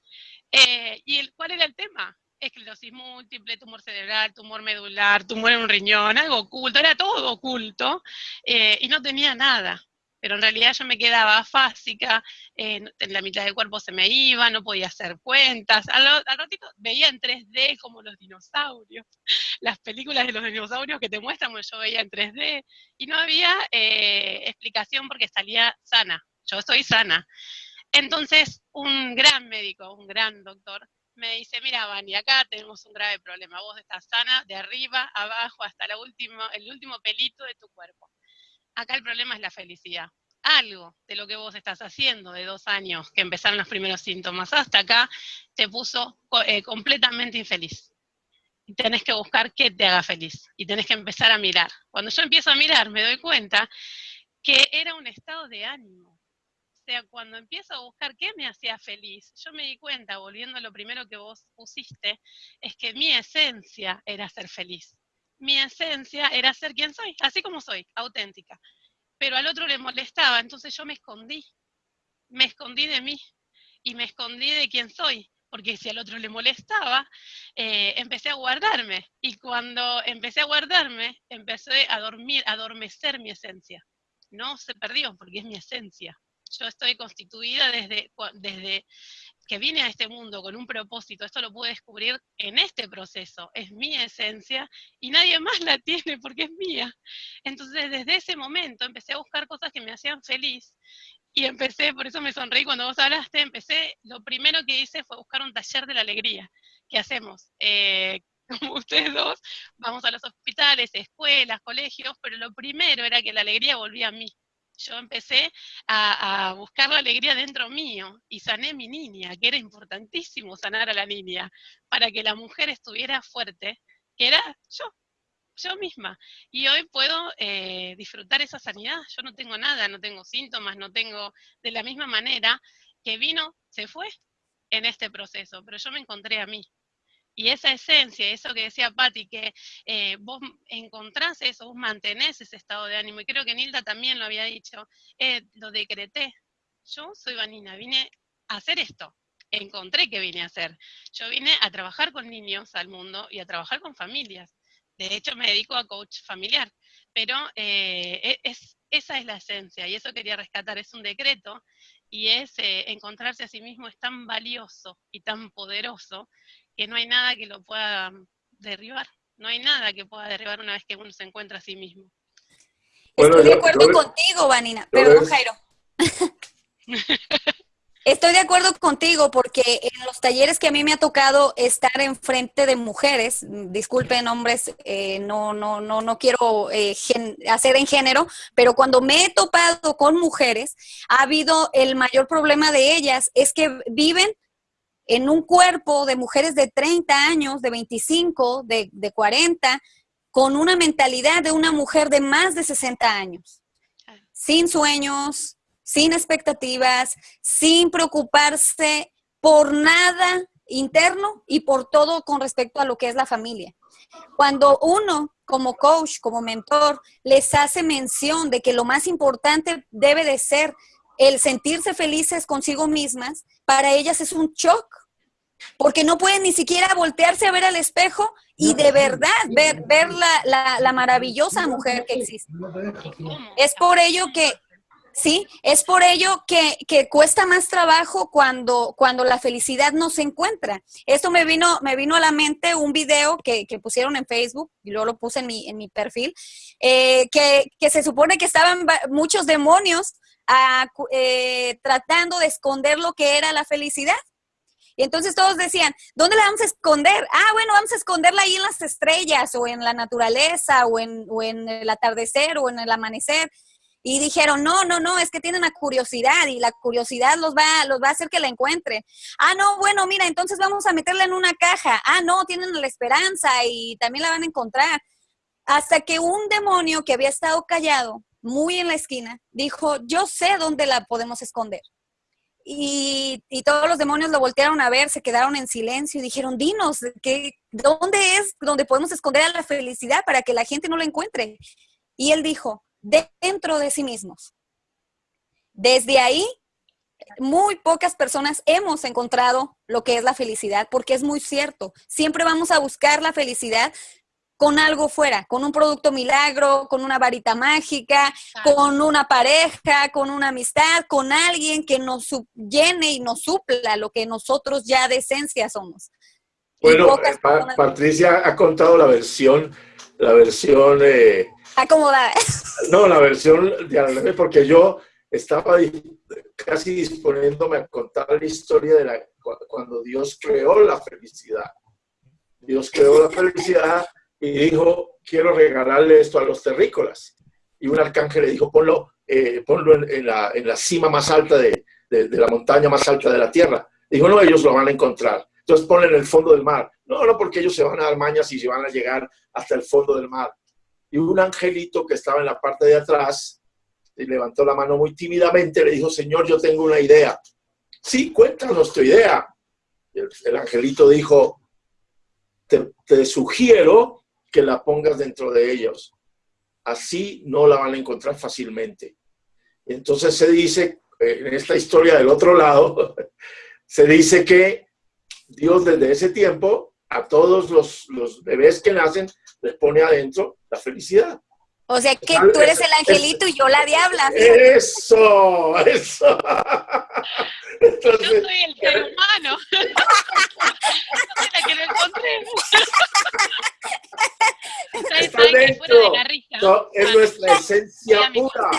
Speaker 3: Eh, ¿Y cuál era el tema? Esclerosis múltiple, tumor cerebral, tumor medular, tumor en un riñón, algo oculto, era todo oculto, eh, y no tenía nada pero en realidad yo me quedaba fásica, eh, en la mitad del cuerpo se me iba, no podía hacer cuentas, al, ratito veía en 3D como los dinosaurios, las películas de los dinosaurios que te muestran, pues yo veía en 3D, y no había eh, explicación porque salía sana, yo estoy sana. Entonces, un gran médico, un gran doctor, me dice, mira, Vani, acá tenemos un grave problema, vos estás sana de arriba, abajo, hasta la última, el último pelito de tu cuerpo acá el problema es la felicidad. Algo de lo que vos estás haciendo de dos años, que empezaron los primeros síntomas, hasta acá, te puso eh, completamente infeliz. Y tenés que buscar qué te haga feliz. Y tenés que empezar a mirar. Cuando yo empiezo a mirar, me doy cuenta que era un estado de ánimo. O sea, cuando empiezo a buscar qué me hacía feliz, yo me di cuenta, volviendo a lo primero que vos pusiste, es que mi esencia era ser feliz mi esencia era ser quien soy, así como soy, auténtica. Pero al otro le molestaba, entonces yo me escondí, me escondí de mí y me escondí de quién soy, porque si al otro le molestaba, eh, empecé a guardarme. Y cuando empecé a guardarme, empecé a dormir, a adormecer mi esencia. No se perdió, porque es mi esencia. Yo estoy constituida desde, desde que vine a este mundo con un propósito, esto lo pude descubrir en este proceso, es mi esencia y nadie más la tiene porque es mía. Entonces desde ese momento empecé a buscar cosas que me hacían feliz y empecé, por eso me sonreí cuando vos hablaste, empecé, lo primero que hice fue buscar un taller de la alegría. ¿Qué hacemos? Eh, como ustedes dos, vamos a los hospitales, escuelas, colegios, pero lo primero era que la alegría volvía a mí yo empecé a, buscar la alegría dentro mío y sané mi niña, que era importantísimo sanar a la niña, para que la mujer estuviera fuerte, que era yo, yo misma. Y hoy puedo eh, disfrutar esa sanidad. Yo no tengo nada, no tengo síntomas, no tengo de la misma manera que vino, se fue en este proceso, pero yo me encontré a mí. Y esa esencia, eso que decía Patti, que eh, vos encontrás eso, vos mantenés ese estado de ánimo, y creo que Nilda también lo había dicho, eh, lo decreté. Yo soy Vanina, vine a hacer esto, encontré que vine a hacer. Yo vine a trabajar con niños al mundo y a trabajar con familias. De hecho, me dedico a coach familiar, pero eh, e, es, esa es la esencia y eso quería rescatar, es un decreto y es encontrarse a sí mismo es tan valioso y tan poderoso que no hay nada que lo pueda derribar. No hay nada que pueda derribar una vez que uno se encuentra a sí mismo.
Speaker 5: Estoy de acuerdo contigo, Vanina. Perdón, Jairo. Estoy de acuerdo contigo porque en los talleres que a mí me ha tocado estar enfrente de mujeres, disculpen hombres, eh, no, no, no, no quiero eh, hacer en género, pero cuando me he topado con mujeres, ha habido el mayor problema de ellas, es que viven en un cuerpo de mujeres de 30 años, de 25, de, 40, con una mentalidad de una mujer de más de 60 años, sin sueños, sin expectativas, sin preocuparse por nada interno y por todo con respecto a lo que es la familia. Cuando uno como coach, como mentor, les hace mención de que lo más importante debe de ser el sentirse felices consigo mismas, para ellas es un shock, porque no pueden ni siquiera voltearse a ver al espejo y de verdad ver, ver la, la, maravillosa mujer que existe. Es por ello que, sí, es por ello que, que, cuesta más trabajo cuando, cuando la felicidad no se encuentra. Esto me vino, me vino a la mente un video que, que pusieron en Facebook, y luego lo puse en mi, en mi perfil, eh, que, que se supone que estaban muchos demonios eh, tratando de esconder lo que era la felicidad. Y entonces todos decían, ¿dónde la vamos a esconder? Ah, bueno, vamos a esconderla ahí en las estrellas o en la naturaleza o en, o en el atardecer o en el amanecer. Y dijeron, no, no, no, es que tienen la curiosidad y la curiosidad los va, los va a hacer que la encuentren. Ah, no, bueno, mira, entonces vamos a meterla en una caja. Ah, no, tienen la esperanza y también la van a encontrar. Hasta que un demonio que había estado callado muy en la esquina, dijo, yo sé dónde la podemos esconder. y, y, todos los demonios lo voltearon a ver, se quedaron en silencio y dijeron, dinos, ¿qué, ¿dónde es donde podemos esconder a la felicidad para que la gente no la encuentre? Y él dijo, dentro de sí mismos. Desde ahí, muy pocas personas hemos encontrado lo que es la felicidad, porque es muy cierto. Siempre vamos a buscar la felicidad con algo fuera, con un producto milagro, con una varita mágica, con una pareja, con una amistad, con alguien que nos llene y nos supla lo que nosotros ya de esencia somos.
Speaker 4: Bueno, Patricia ha contado la versión, la versión... Eh,
Speaker 5: Acomodada.
Speaker 4: No, la versión de porque yo estaba casi disponiéndome a contar la historia de la, cuando Dios creó la felicidad. Dios creó la felicidad y dijo, quiero regalarle esto a los terrícolas. Y un arcángel le dijo, ponlo, eh, ponlo en, la, en, la, cima más alta de, de, la montaña más alta de la tierra. Dijo, no, ellos lo van a encontrar. Entonces ponlo en el fondo del mar. No, no, porque ellos se van a dar mañas y se van a llegar hasta el fondo del mar. Y un angelito que estaba en la parte de atrás levantó la mano muy tímidamente, le dijo, Señor, yo tengo una idea. Sí, cuéntanos tu idea. El, el angelito dijo, te, sugiero que la pongas dentro de ellos. Así no la van a encontrar fácilmente. Entonces se dice, eh, en esta historia del otro lado, se dice que Dios desde ese tiempo a todos los, los bebés que nacen les pone adentro la felicidad.
Speaker 5: O sea que tú eres el angelito y yo la diabla.
Speaker 4: Eso, eso.
Speaker 3: yo soy el ser humano. la que lo encontré.
Speaker 4: Está dentro. No, es nuestra esencia pura.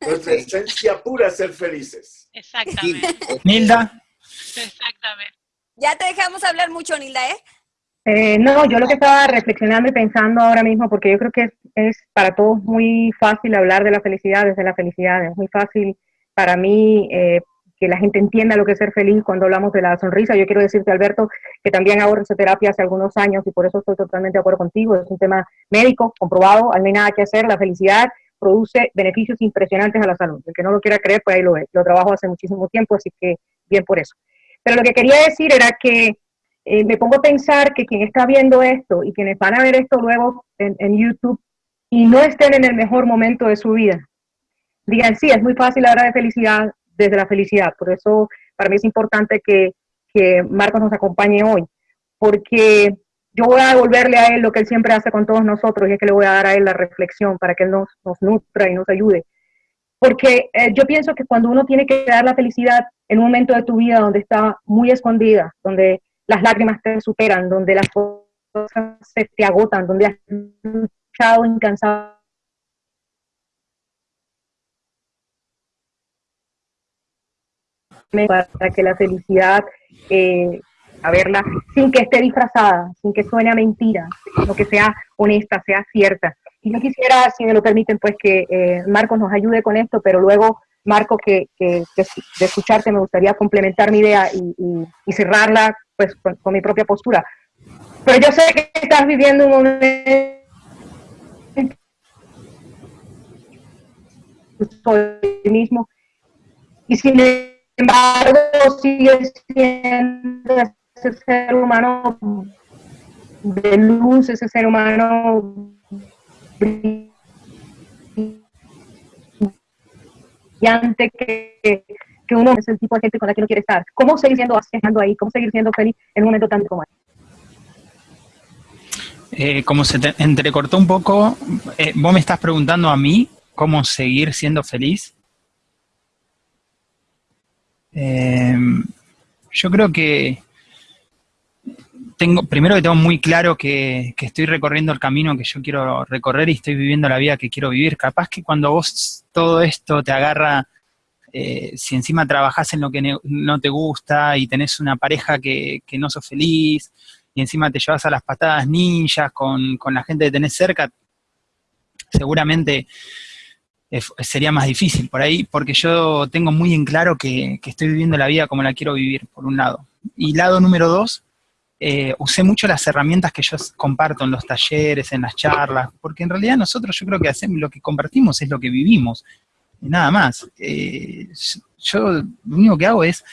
Speaker 4: Nuestra esencia pura es ser felices.
Speaker 3: Exactamente.
Speaker 1: Nilda.
Speaker 3: Exactamente.
Speaker 5: Ya te dejamos hablar mucho, Nilda, ¿eh?
Speaker 6: Eh, no, yo lo que estaba reflexionando y pensando ahora mismo, porque yo creo que es, para todos muy fácil hablar de la felicidad desde la felicidad, es muy fácil para mí eh, que la gente entienda lo que es ser feliz cuando hablamos de la sonrisa. Yo quiero decirte, Alberto, que también hago risoterapia hace algunos años y por eso estoy totalmente de acuerdo contigo, es un tema médico, comprobado, no hay nada que hacer, la felicidad produce beneficios impresionantes a la salud. El que no lo quiera creer, pues ahí lo ve. Lo trabajo hace muchísimo tiempo, así que bien por eso. Pero lo que quería decir era que eh, me pongo a pensar que quien está viendo esto y quienes van a ver esto luego en, YouTube y no estén en el mejor momento de su vida, digan, sí, es muy fácil hablar de felicidad desde la felicidad. Por eso para mí es importante que, que Marcos nos acompañe hoy, porque yo voy a devolverle a él lo que él siempre hace con todos nosotros y es que le voy a dar a él la reflexión para que él nos, nos nutra y nos ayude. Porque eh, yo pienso que cuando uno tiene que dar la felicidad en un momento de tu vida donde está muy escondida, donde las lágrimas te superan, donde las cosas se te agotan, donde has luchado incansable para que la felicidad, eh, a verla, sin que esté disfrazada, sin que suene a mentira, sino que sea honesta, sea cierta. Y yo quisiera, si me lo permiten, pues que eh, Marcos nos ayude con esto, pero luego, Marco, que, de escucharte me gustaría complementar mi idea y cerrarla pues con, mi propia postura. Pero yo sé que estás viviendo un momento mismo y sin embargo sigue siendo ese ser humano de luz, ese ser humano brillante que, que uno es el tipo de gente con la que uno quiere estar. ¿Cómo seguir siendo, ahí? ¿Cómo seguir siendo feliz en un momento tan como este?
Speaker 1: Eh, como se te entrecortó un poco, eh, vos me estás preguntando a mí cómo seguir siendo feliz. Eh, yo creo que tengo, primero que tengo muy claro que, estoy recorriendo el camino que yo quiero recorrer y estoy viviendo la vida que quiero vivir. Capaz que cuando vos todo esto te agarra eh, si encima trabajás en lo que no te gusta y tenés una pareja que, no sos feliz y encima te llevas a las patadas ninjas con, la gente que tenés cerca, seguramente sería más difícil por ahí, porque yo tengo muy en claro que, estoy viviendo la vida como la quiero vivir, por un lado. Y lado número dos, eh, usé mucho las herramientas que yo comparto en los talleres, en las charlas, porque en realidad nosotros yo creo que hacemos lo que compartimos es lo que vivimos nada más. Eh, yo lo único que hago es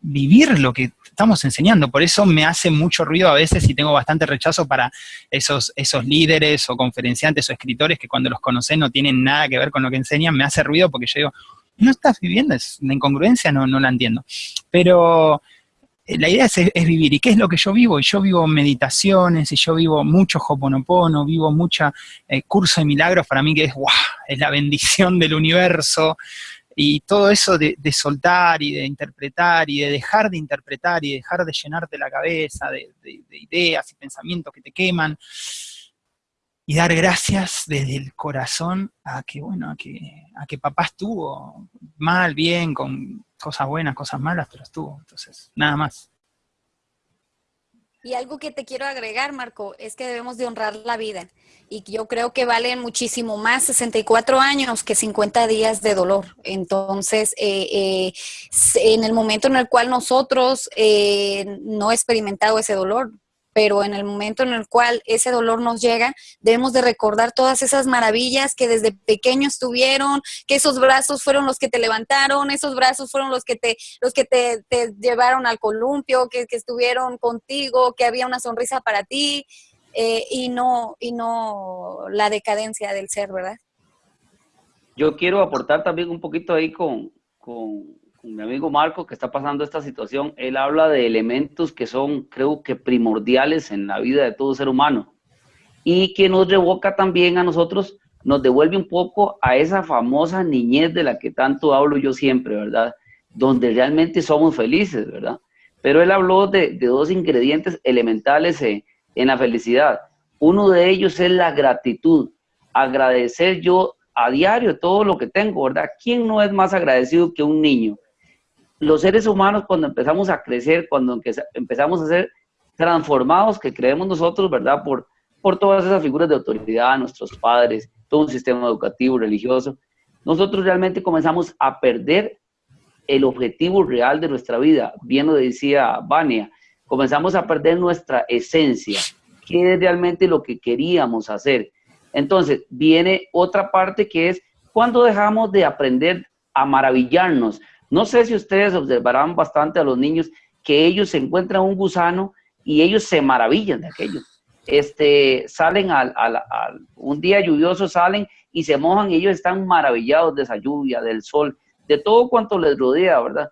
Speaker 1: vivir lo que estamos enseñando. Por eso me hace mucho ruido a veces y tengo bastante rechazo para esos, esos líderes o conferenciantes o escritores que cuando los conoces no tienen nada que ver con lo que enseñan. Me hace ruido porque yo digo, no estás viviendo, es una incongruencia, no, no la entiendo. Pero la idea es, vivir. ¿Y qué es lo que yo vivo? Y yo vivo meditaciones, y yo vivo mucho hoponopono, vivo mucho eh, curso de milagros para mí que es, wow, es la bendición del universo. Y todo eso de, soltar y de interpretar y de dejar de interpretar y dejar de llenarte la cabeza de, ideas y pensamientos que te queman y dar gracias desde el corazón a que, bueno, a que, a que papá estuvo mal, bien, con cosas buenas, cosas malas, pero estuvo. Entonces, nada más.
Speaker 5: Y algo que te quiero agregar, Marco, es que debemos de honrar la vida. Y yo creo que valen muchísimo más 64 años que 50 días de dolor. Entonces, eh, eh, en el momento en el cual nosotros eh, no experimentado ese dolor, pero en el momento en el cual ese dolor nos llega, debemos de recordar todas esas maravillas que desde pequeño estuvieron, que esos brazos fueron los que te levantaron, esos brazos fueron los que te, los que te, llevaron al columpio, que, estuvieron contigo, que había una sonrisa para ti, eh, y, no, y no la decadencia del ser, ¿verdad?
Speaker 7: Yo quiero aportar también un poquito ahí con, con mi amigo Marco, que está pasando esta situación, él habla de elementos que son, creo que, primordiales en la vida de todo ser humano y que nos revoca también a nosotros, nos devuelve un poco a esa famosa niñez de la que tanto hablo yo siempre, ¿verdad? Donde realmente somos felices, ¿verdad? Pero él habló de, dos ingredientes elementales en, en la felicidad. Uno de ellos es la gratitud, agradecer yo a diario todo lo que tengo, ¿verdad? ¿Quién no es más agradecido que un niño? Los seres humanos cuando empezamos a crecer, cuando empezamos a ser transformados, que creemos nosotros, ¿verdad? Por, por todas esas figuras de autoridad, nuestros padres, todo un sistema educativo, religioso, nosotros realmente comenzamos a perder el objetivo real de nuestra vida. Bien lo decía Vania, comenzamos a perder nuestra esencia, qué es realmente lo que queríamos hacer. Entonces, viene otra parte que es cuando dejamos de aprender a maravillarnos, no sé si ustedes observarán bastante a los niños que ellos encuentran un gusano y ellos se maravillan de aquello. Este, salen al, un día lluvioso, salen y se mojan y ellos están maravillados de esa lluvia, del sol, de todo cuanto les rodea, ¿verdad?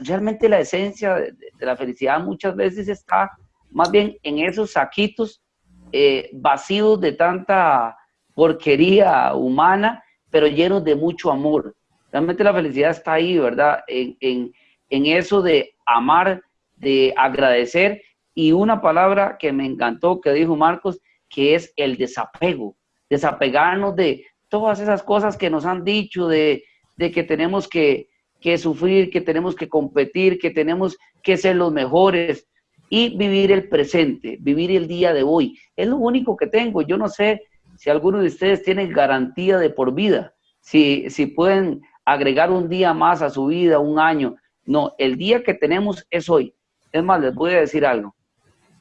Speaker 7: realmente la esencia de, la felicidad muchas veces está más bien en esos saquitos eh, vacíos de tanta porquería humana, pero llenos de mucho amor. Realmente la felicidad está ahí, ¿verdad? En, eso de amar, de agradecer y una palabra que me encantó que dijo Marcos, que es el desapego, desapegarnos de todas esas cosas que nos han dicho, de, que tenemos que, que, sufrir, que tenemos que competir, que tenemos que ser los mejores y vivir el presente, vivir el día de hoy. Es lo único que tengo. Yo no sé si alguno de ustedes tiene garantía de por vida, si, si pueden agregar un día más a su vida, un año. No, el día que tenemos es hoy. Es más, les voy a decir algo.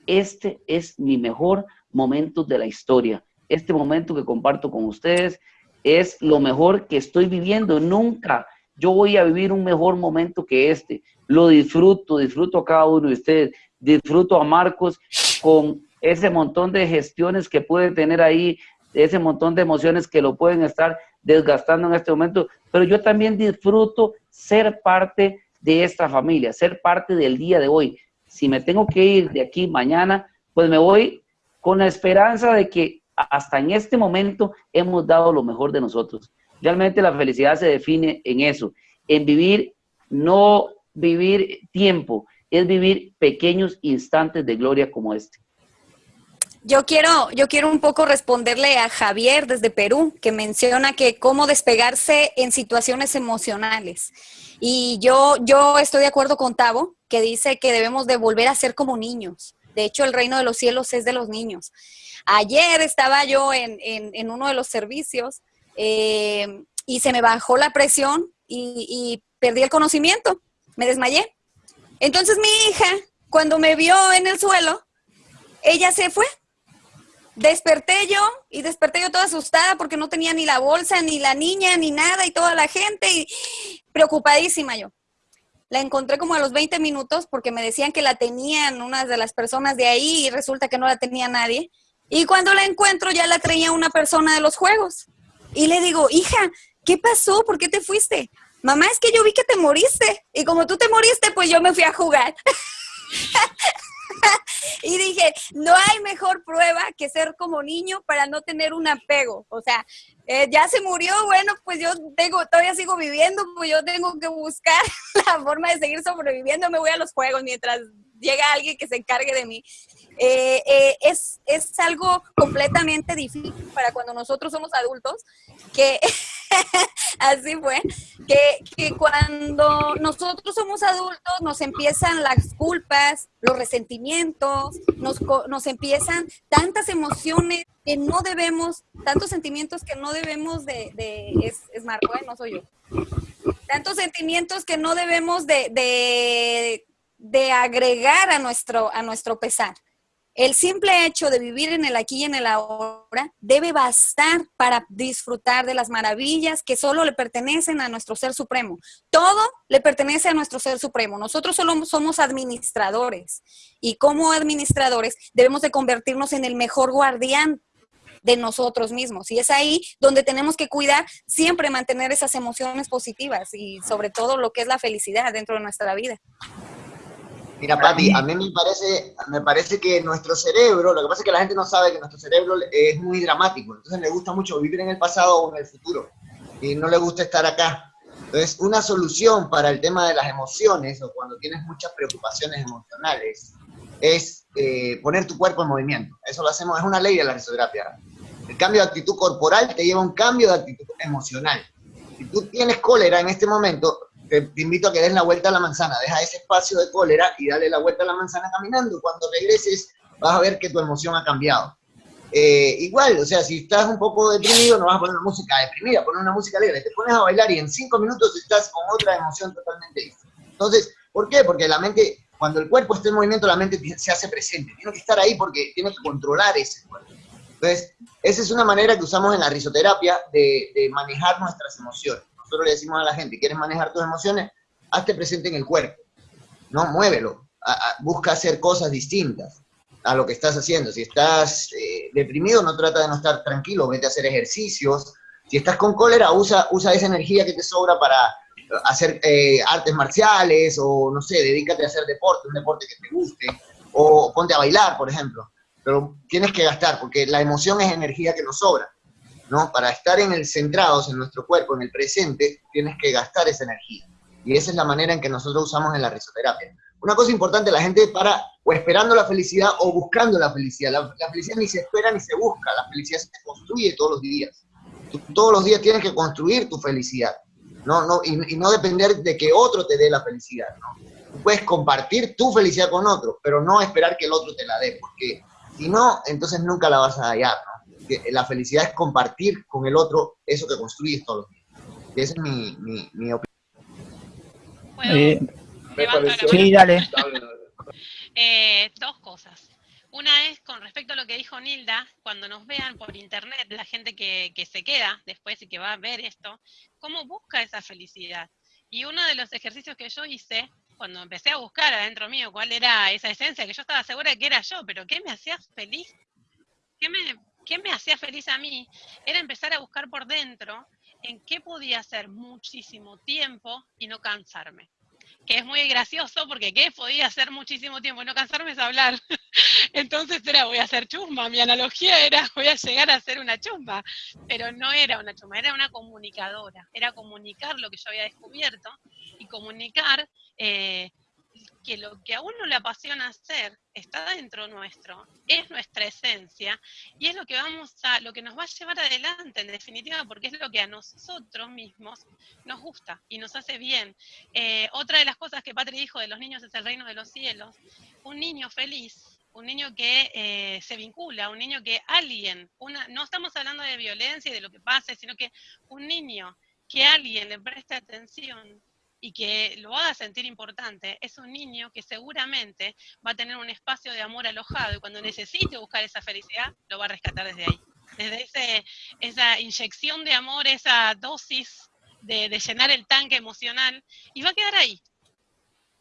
Speaker 7: Este es mi mejor momento de la historia. Este momento que comparto con ustedes es lo mejor que estoy viviendo. Nunca yo voy a vivir un mejor momento que este. Lo disfruto, disfruto a cada uno de ustedes. Disfruto a Marcos con ese montón de gestiones que puede tener ahí, ese montón de emociones que lo pueden estar desgastando en este momento, pero yo también disfruto ser parte de esta familia, ser parte del día de hoy. Si me tengo que ir de aquí mañana, pues me voy con la esperanza de que hasta en este momento hemos dado lo mejor de nosotros. Realmente la felicidad se define en eso, en vivir, no vivir tiempo, es vivir pequeños instantes de gloria como este.
Speaker 5: Yo quiero, yo quiero un poco responderle a Javier desde Perú, que menciona que cómo despegarse en situaciones emocionales. Y yo, yo estoy de acuerdo con Tavo, que dice que debemos de volver a ser como niños. De hecho, el reino de los cielos es de los niños. Ayer estaba yo en, uno de los servicios eh, y se me bajó la presión y, y perdí el conocimiento, me desmayé. Entonces mi hija, cuando me vio en el suelo, ella se fue, desperté yo y desperté yo toda asustada porque no tenía ni la bolsa, ni la niña, ni nada y toda la gente. Y preocupadísima yo. La encontré como a los 20 minutos porque me decían que la tenían unas de las personas de ahí y resulta que no la tenía nadie. Y cuando la encuentro ya la traía una persona de los juegos. Y le digo, hija, ¿qué pasó? ¿Por qué te fuiste? Mamá, es que yo vi que te moriste. Y como tú te moriste, pues yo me fui a jugar. y dije, no hay mejor prueba que ser como niño para no tener un apego. O sea, eh, ya se murió, bueno, pues yo tengo, todavía sigo viviendo, pues yo tengo que buscar la forma de seguir sobreviviendo, me voy a los juegos mientras llega alguien que se encargue de mí. Eh, eh, es, es, algo completamente difícil para cuando nosotros somos adultos, que así fue, que, que, cuando nosotros somos adultos nos empiezan las culpas, los resentimientos, nos, nos empiezan tantas emociones que no debemos, tantos sentimientos que no debemos de, es Marco, ¿eh? no soy yo, tantos sentimientos que no debemos de, de de agregar a nuestro, a nuestro pesar. El simple hecho de vivir en el aquí y en el ahora debe bastar para disfrutar de las maravillas que solo le pertenecen a nuestro Ser Supremo. Todo le pertenece a nuestro Ser Supremo. Nosotros solo somos administradores y como administradores debemos de convertirnos en el mejor guardián de nosotros mismos. Y es ahí donde tenemos que cuidar, siempre mantener esas emociones positivas y sobre todo lo que es la felicidad dentro de nuestra vida.
Speaker 8: Mira, Pati, a mí me parece, me parece que nuestro cerebro, lo que pasa es que la gente no sabe que nuestro cerebro es muy dramático, entonces le gusta mucho vivir en el pasado o en el futuro, y no le gusta estar acá. Entonces, una solución para el tema de las emociones, o cuando tienes muchas preocupaciones emocionales, es eh, poner tu cuerpo en movimiento. Eso lo hacemos, es una ley de la risoterapia. El cambio de actitud corporal te lleva a un cambio de actitud emocional. Si tú tienes cólera en este momento, te, invito a que des la vuelta a la manzana, deja ese espacio de cólera y dale la vuelta a la manzana caminando. Cuando regreses vas a ver que tu emoción ha cambiado. Eh, igual, o sea, si estás un poco deprimido, no vas a poner una música deprimida, poner una música alegre, te pones a bailar y en cinco minutos estás con otra emoción totalmente diferente. Entonces, ¿por qué? Porque la mente, cuando el cuerpo está en movimiento, la mente se hace presente. Tiene que estar ahí porque tiene que controlar ese cuerpo. Entonces, esa es una manera que usamos en la risoterapia de, de manejar nuestras emociones nosotros le decimos a la gente, ¿quieres manejar tus emociones? Hazte presente en el cuerpo, ¿no? Muévelo, busca hacer cosas distintas a lo que estás haciendo. Si estás eh, deprimido, no trata de no estar tranquilo, vete a hacer ejercicios. Si estás con cólera, usa, usa esa energía que te sobra para hacer eh, artes marciales o, no sé, dedícate a hacer deporte, un deporte que te guste, o ponte a bailar, por ejemplo. Pero tienes que gastar, porque la emoción es energía que nos sobra. ¿No? Para estar en el centrados en nuestro cuerpo, en el presente, tienes que gastar esa energía. Y esa es la manera en que nosotros usamos en la risoterapia. Una cosa importante, la gente para o esperando la felicidad o buscando la felicidad. La, felicidad ni se espera ni se busca, la felicidad se construye todos los días. todos los días tienes que construir tu felicidad, ¿no? no y, no depender de que otro te dé la felicidad, ¿no? Puedes compartir tu felicidad con otro, pero no esperar que el otro te la dé, porque si no, entonces nunca la vas a hallar, la felicidad es compartir con el otro eso que construyes todos los días. Esa es mi, mi, opinión.
Speaker 1: Eh, sí, dale.
Speaker 3: Eh, dos cosas. Una es con respecto a lo que dijo Nilda, cuando nos vean por internet, la gente que, que, se queda después y que va a ver esto, cómo busca esa felicidad. Y uno de los ejercicios que yo hice, cuando empecé a buscar adentro mío cuál era esa esencia, que yo estaba segura de que era yo, pero ¿qué me hacía feliz? ¿Qué me, qué me hacía feliz a mí era empezar a buscar por dentro en qué podía hacer muchísimo tiempo y no cansarme. Que es muy gracioso porque qué podía hacer muchísimo tiempo y no cansarme es hablar. Entonces era voy a hacer chumba, mi analogía era voy a llegar a ser una chumba, pero no era una chumba, era una comunicadora, era comunicar lo que yo había descubierto y comunicar eh, que lo que a uno le apasiona hacer está dentro nuestro, es nuestra esencia y es lo que vamos a, lo que nos va a llevar adelante en definitiva, porque es lo que a nosotros mismos nos gusta y nos hace bien. Eh, otra de las cosas que Patri dijo de los niños es el reino de los cielos. Un niño feliz, un niño que eh, se vincula, un niño que alguien, una, no estamos hablando de violencia y de lo que pase, sino que un niño que alguien le preste atención y que lo haga sentir importante, es un niño que seguramente va a tener un espacio de amor alojado y cuando necesite buscar esa felicidad, lo va a rescatar desde ahí. Desde ese, esa inyección de amor, esa dosis de, llenar el tanque emocional y va a quedar ahí.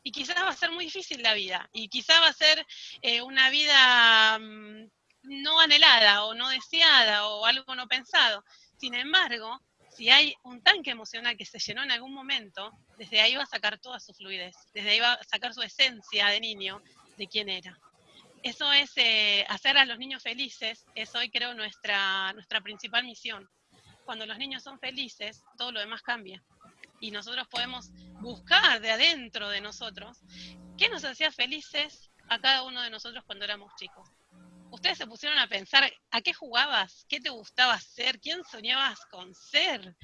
Speaker 3: Y quizás va a ser muy difícil la vida, y quizás va a ser eh, una vida mm, no anhelada o no deseada o algo no pensado. Sin embargo, si hay un tanque emocional que se llenó en algún momento, desde ahí va a sacar toda su fluidez, desde ahí va a sacar su esencia de niño, de quién era. Eso es eh, hacer a los niños felices, es hoy creo nuestra, nuestra principal misión. Cuando los niños son felices, todo lo demás cambia. Y nosotros podemos buscar de adentro de nosotros qué nos hacía felices a cada uno de nosotros cuando éramos chicos ustedes se pusieron a pensar a qué jugabas, qué te gustaba hacer, quién soñabas con ser.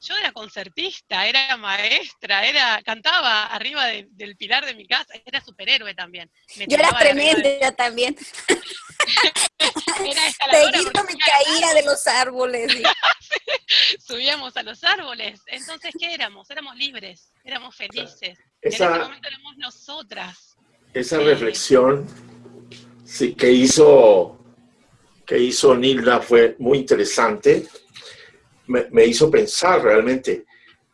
Speaker 3: Yo era concertista, era maestra, era cantaba arriba del pilar de mi casa, era superhéroe también.
Speaker 5: Yo era tremenda también. era me caía de los árboles.
Speaker 3: Subíamos a los árboles. Entonces, ¿qué éramos? Éramos libres, éramos felices. en ese momento éramos nosotras.
Speaker 4: Esa reflexión sí, que hizo, que hizo Nilda fue muy interesante. Me, hizo pensar realmente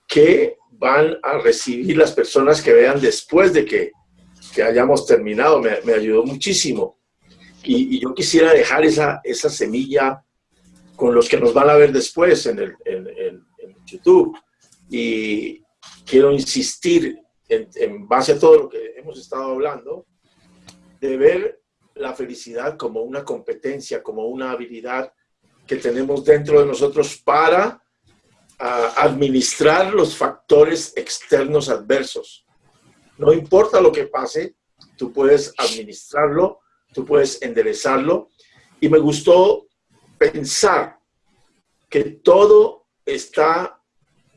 Speaker 4: qué van a recibir las personas que vean después de que, que hayamos terminado. Me, ayudó muchísimo. Y, yo quisiera dejar esa, esa semilla con los que nos van a ver después en, el, en, en, YouTube. Y quiero insistir en, en, base a todo lo que hemos estado hablando, de ver la felicidad como una competencia, como una habilidad que tenemos dentro de nosotros para ah, administrar los factores externos adversos. No importa lo que pase, tú puedes administrarlo, tú puedes enderezarlo. Y me gustó pensar que todo está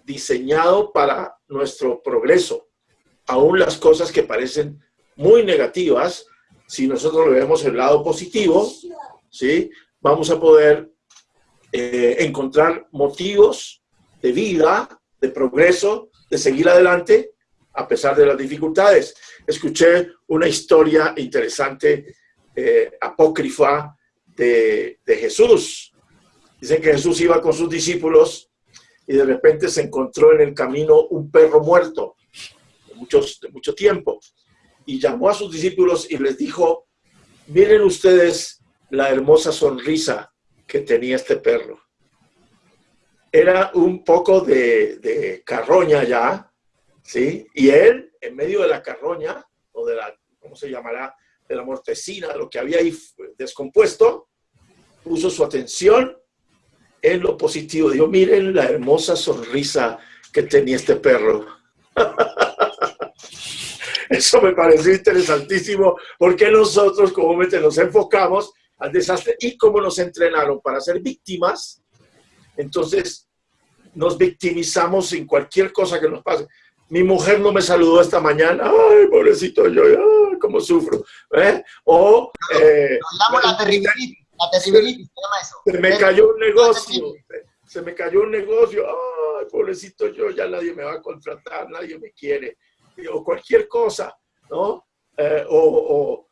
Speaker 4: diseñado para nuestro progreso. Aún las cosas que parecen muy negativas, si nosotros le vemos el lado positivo, ¿sí? vamos a poder eh, encontrar motivos de vida, de progreso, de seguir adelante a pesar de las dificultades. Escuché una historia interesante, eh, apócrifa, de, de Jesús. Dicen que Jesús iba con sus discípulos y de repente se encontró en el camino un perro muerto muchos, de mucho tiempo y llamó a sus discípulos y les dijo, miren ustedes la hermosa sonrisa que tenía este perro. Era un poco de, carroña ya, ¿sí? Y él, en medio de la carroña, o de la, ¿cómo se llamará? De la mortecina, lo que había ahí descompuesto, puso su atención en lo positivo. Dijo, miren la hermosa sonrisa que tenía este perro. Eso me pareció interesantísimo porque nosotros comúnmente nos enfocamos al desastre y como nos entrenaron para ser víctimas, entonces nos victimizamos en cualquier cosa que nos pase. Mi mujer no me saludó esta mañana, ay, pobrecito yo, ay, cómo sufro. ¿eh? O... Eh, la terribilitis, la terribilitis, se llama eso. Se me cayó un negocio, se me cayó un negocio, ay, pobrecito yo, ya nadie me va a contratar, nadie me quiere o cualquier cosa, ¿no? Eh, o,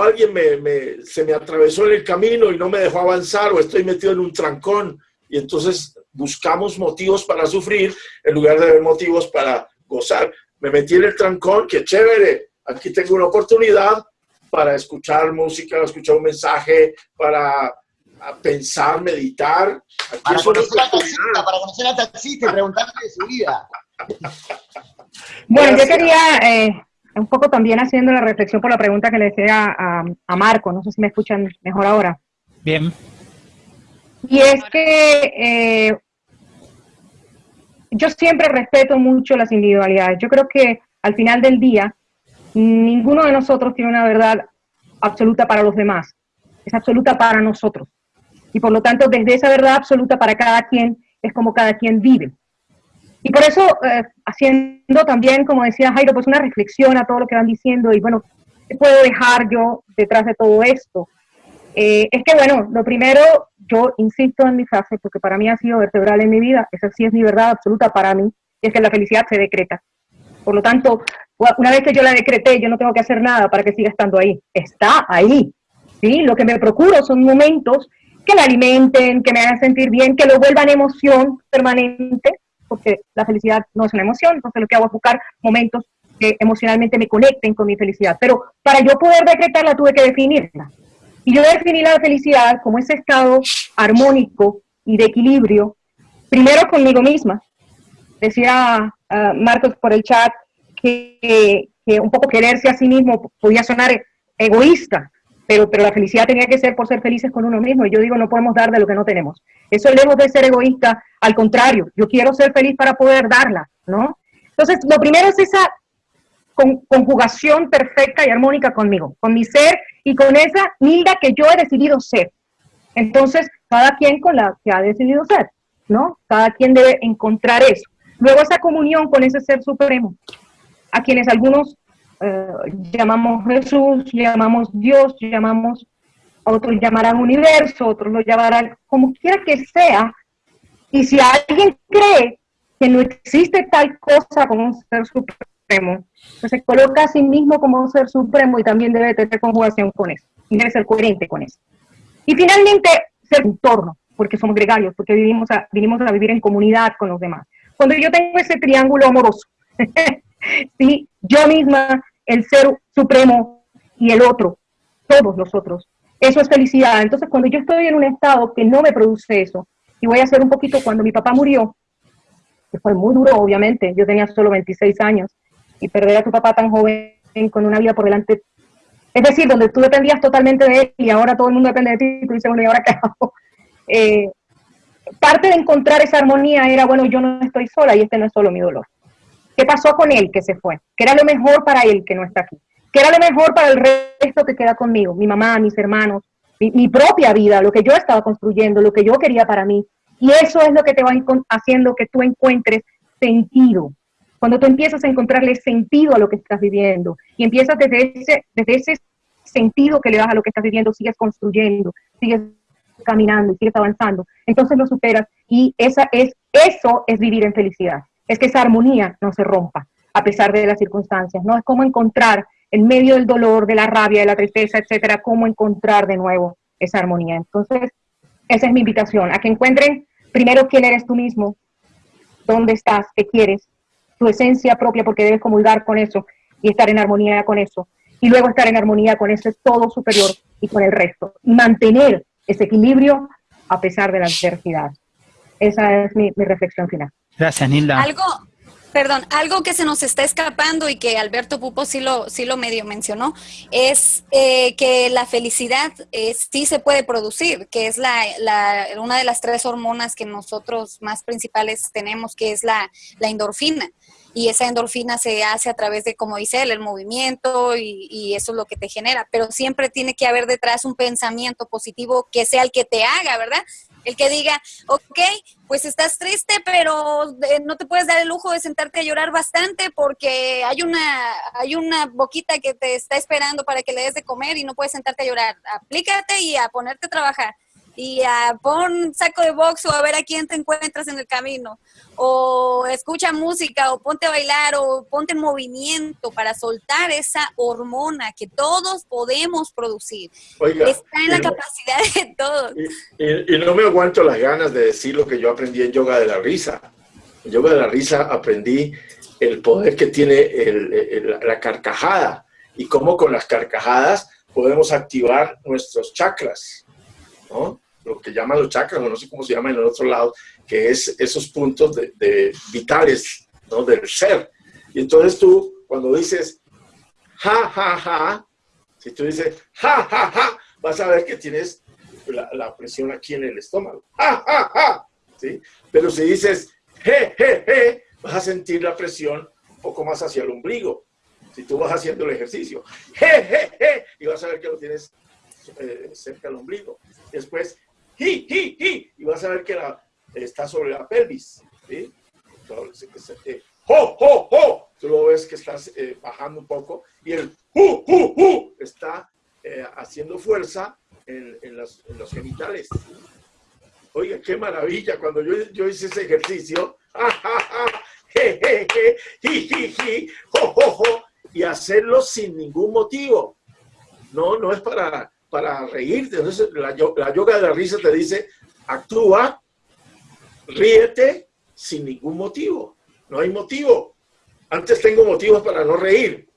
Speaker 4: alguien me, se me atravesó en el camino y no me dejó avanzar, o estoy metido en un trancón, y entonces buscamos motivos para sufrir en lugar de ver motivos para gozar. Me metí en el trancón, qué chévere, aquí tengo una oportunidad para escuchar música, escuchar un mensaje, para pensar, meditar.
Speaker 8: para, conocer al taxista, para conocer al taxista y preguntarle de su vida.
Speaker 6: Bueno, yo quería, eh, un poco también haciendo la reflexión por la pregunta que le decía a, Marco, no sé si me escuchan mejor ahora.
Speaker 1: Bien.
Speaker 6: Y es que eh, yo siempre respeto mucho las individualidades. Yo creo que al final del día, ninguno de nosotros tiene una verdad absoluta para los demás. Es absoluta para nosotros. Y por lo tanto, desde esa verdad absoluta para cada quien, es como cada quien vive. Y por eso, eh, haciendo también, como decía Jairo, pues una reflexión a todo lo que van diciendo y bueno, ¿qué puedo dejar yo detrás de todo esto? Eh, es que bueno, lo primero, yo insisto en mi frase, porque para mí ha sido vertebral en mi vida, esa sí es mi verdad absoluta para mí, y es que la felicidad se decreta. Por lo tanto, una vez que yo la decreté, yo no tengo que hacer nada para que siga estando ahí. Está ahí. ¿sí? Lo que me procuro son momentos que la alimenten, que me hagan sentir bien, que lo vuelvan emoción permanente porque la felicidad no es una emoción, entonces lo que hago es buscar momentos que emocionalmente me conecten con mi felicidad. Pero para yo poder decretarla tuve que definirla. Y yo definí la felicidad como ese estado armónico y de equilibrio, primero conmigo misma. Decía uh, Marcos por el chat que, que, un poco quererse a sí mismo podía sonar egoísta, pero, pero la felicidad tenía que ser por ser felices con uno mismo. Y yo digo, no podemos dar de lo que no tenemos. Eso lejos de ser egoísta, al contrario, yo quiero ser feliz para poder darla, ¿no? Entonces, lo primero es esa conjugación perfecta y armónica conmigo, con mi ser y con esa Nilda que yo he decidido ser. Entonces, cada quien con la que ha decidido ser, ¿no? Cada quien debe encontrar eso. Luego esa comunión con ese ser supremo, a quienes algunos eh, llamamos Jesús, llamamos Dios, llamamos, otros llamarán universo, otros lo llamarán como quiera que sea. Y si alguien cree que no existe tal cosa como un ser supremo, pues se coloca a sí mismo como un ser supremo y también debe tener conjugación con eso, y debe ser coherente con eso. Y finalmente, ser entorno, porque somos gregarios, porque vivimos a, vinimos a vivir en comunidad con los demás. Cuando yo tengo ese triángulo amoroso, ¿sí? yo misma, el ser supremo y el otro, todos los otros, eso es felicidad. Entonces, cuando yo estoy en un estado que no me produce eso, y voy a hacer un poquito cuando mi papá murió, que fue muy duro, obviamente, yo tenía solo 26 años, y perder a tu papá tan joven con una vida por delante. Es decir, donde tú dependías totalmente de él y ahora todo el mundo depende de ti, y tú dices, bueno, ¿y ahora qué? Eh, parte de encontrar esa armonía era, bueno, yo no estoy sola y este no es solo mi dolor. ¿Qué pasó con él que se fue? ¿Qué era lo mejor para él que no está aquí? ¿Qué era lo mejor para el resto que queda conmigo? Mi mamá, mis hermanos, mi, propia vida, lo que yo estaba construyendo, lo que yo quería para mí. Y eso es lo que te va haciendo que tú encuentres sentido, cuando tú empiezas a encontrarle sentido a lo que estás viviendo y empiezas desde ese, desde ese sentido que le das a lo que estás viviendo, sigues construyendo, sigues caminando sigues avanzando, entonces lo superas y esa es, eso es vivir en felicidad. Es que esa armonía no se rompa a pesar de las circunstancias, ¿no? Es como encontrar en medio del dolor, de la rabia, de la tristeza, etcétera, cómo encontrar de nuevo esa armonía. Entonces, esa es mi invitación, a que encuentren primero quién eres tú mismo, dónde estás, qué quieres, tu esencia propia, porque debes comulgar con eso y estar en armonía con eso. Y luego estar en armonía con ese todo superior y con el resto. Y mantener ese equilibrio a pesar de la adversidad. Esa es mi, mi reflexión final.
Speaker 1: Gracias, Nilda.
Speaker 5: Algo, Perdón, algo que se nos está escapando y que Alberto Pupo sí lo, sí lo medio mencionó, es eh, que la felicidad eh, sí se puede producir, que es la, una de las tres hormonas que nosotros más principales tenemos, que es la, la endorfina. Y esa endorfina se hace a través de, como dice él, el movimiento y, y eso es lo que te genera. Pero siempre tiene que haber detrás un pensamiento positivo que sea el que te haga, ¿verdad? El que diga, ok, pues estás triste, pero eh, no te puedes dar el lujo de sentarte a llorar bastante porque hay una, hay una boquita que te está esperando para que le des de comer y no puedes sentarte a llorar. Aplícate y a ponerte a trabajar y a pon saco de box o a ver a quién te encuentras en el camino. O escucha música o ponte a bailar o ponte en movimiento para soltar esa hormona que todos podemos producir.
Speaker 4: Oiga,
Speaker 5: Está en la
Speaker 4: no-
Speaker 5: capacidad de todos.
Speaker 4: Y, y- y no me aguanto las ganas de decir lo que yo aprendí en yoga de la risa. En yoga de la risa aprendí el poder que tiene el- el- la carcajada y cómo con las carcajadas podemos activar nuestros chakras, Lo que llaman los chakras, o no sé cómo se llama en el otro lado, que es esos puntos de, vitales, ¿no? Del ser. Y entonces tú, cuando dices ja, ja, ja, si tú dices ja, ja, ja, vas a ver que tienes la, la presión aquí en el estómago. ¡Ja, ja, ja! ¿Sí? Pero si dices je, je, je, vas a sentir la presión un poco más hacia el ombligo. Si tú vas haciendo el ejercicio, je, je, je, y vas a ver que lo tienes eh, cerca del ombligo. Después, ji, ji, ji, y vas a ver que está sobre la pelvis. ¿sí? Entonces, eh, jo, tú lo ves que estás eh, bajando un poco, y el ju, ju está eh, haciendo fuerza en, en los, en los genitales. Oiga, qué maravilla. Cuando yo, yo hice ese ejercicio, y hacerlo sin ningún motivo. No, no es para, para reírte. Entonces, la, la yoga de la risa te dice, actúa, ríete, sin ningún motivo. No hay motivo. Antes tengo motivos para no reír.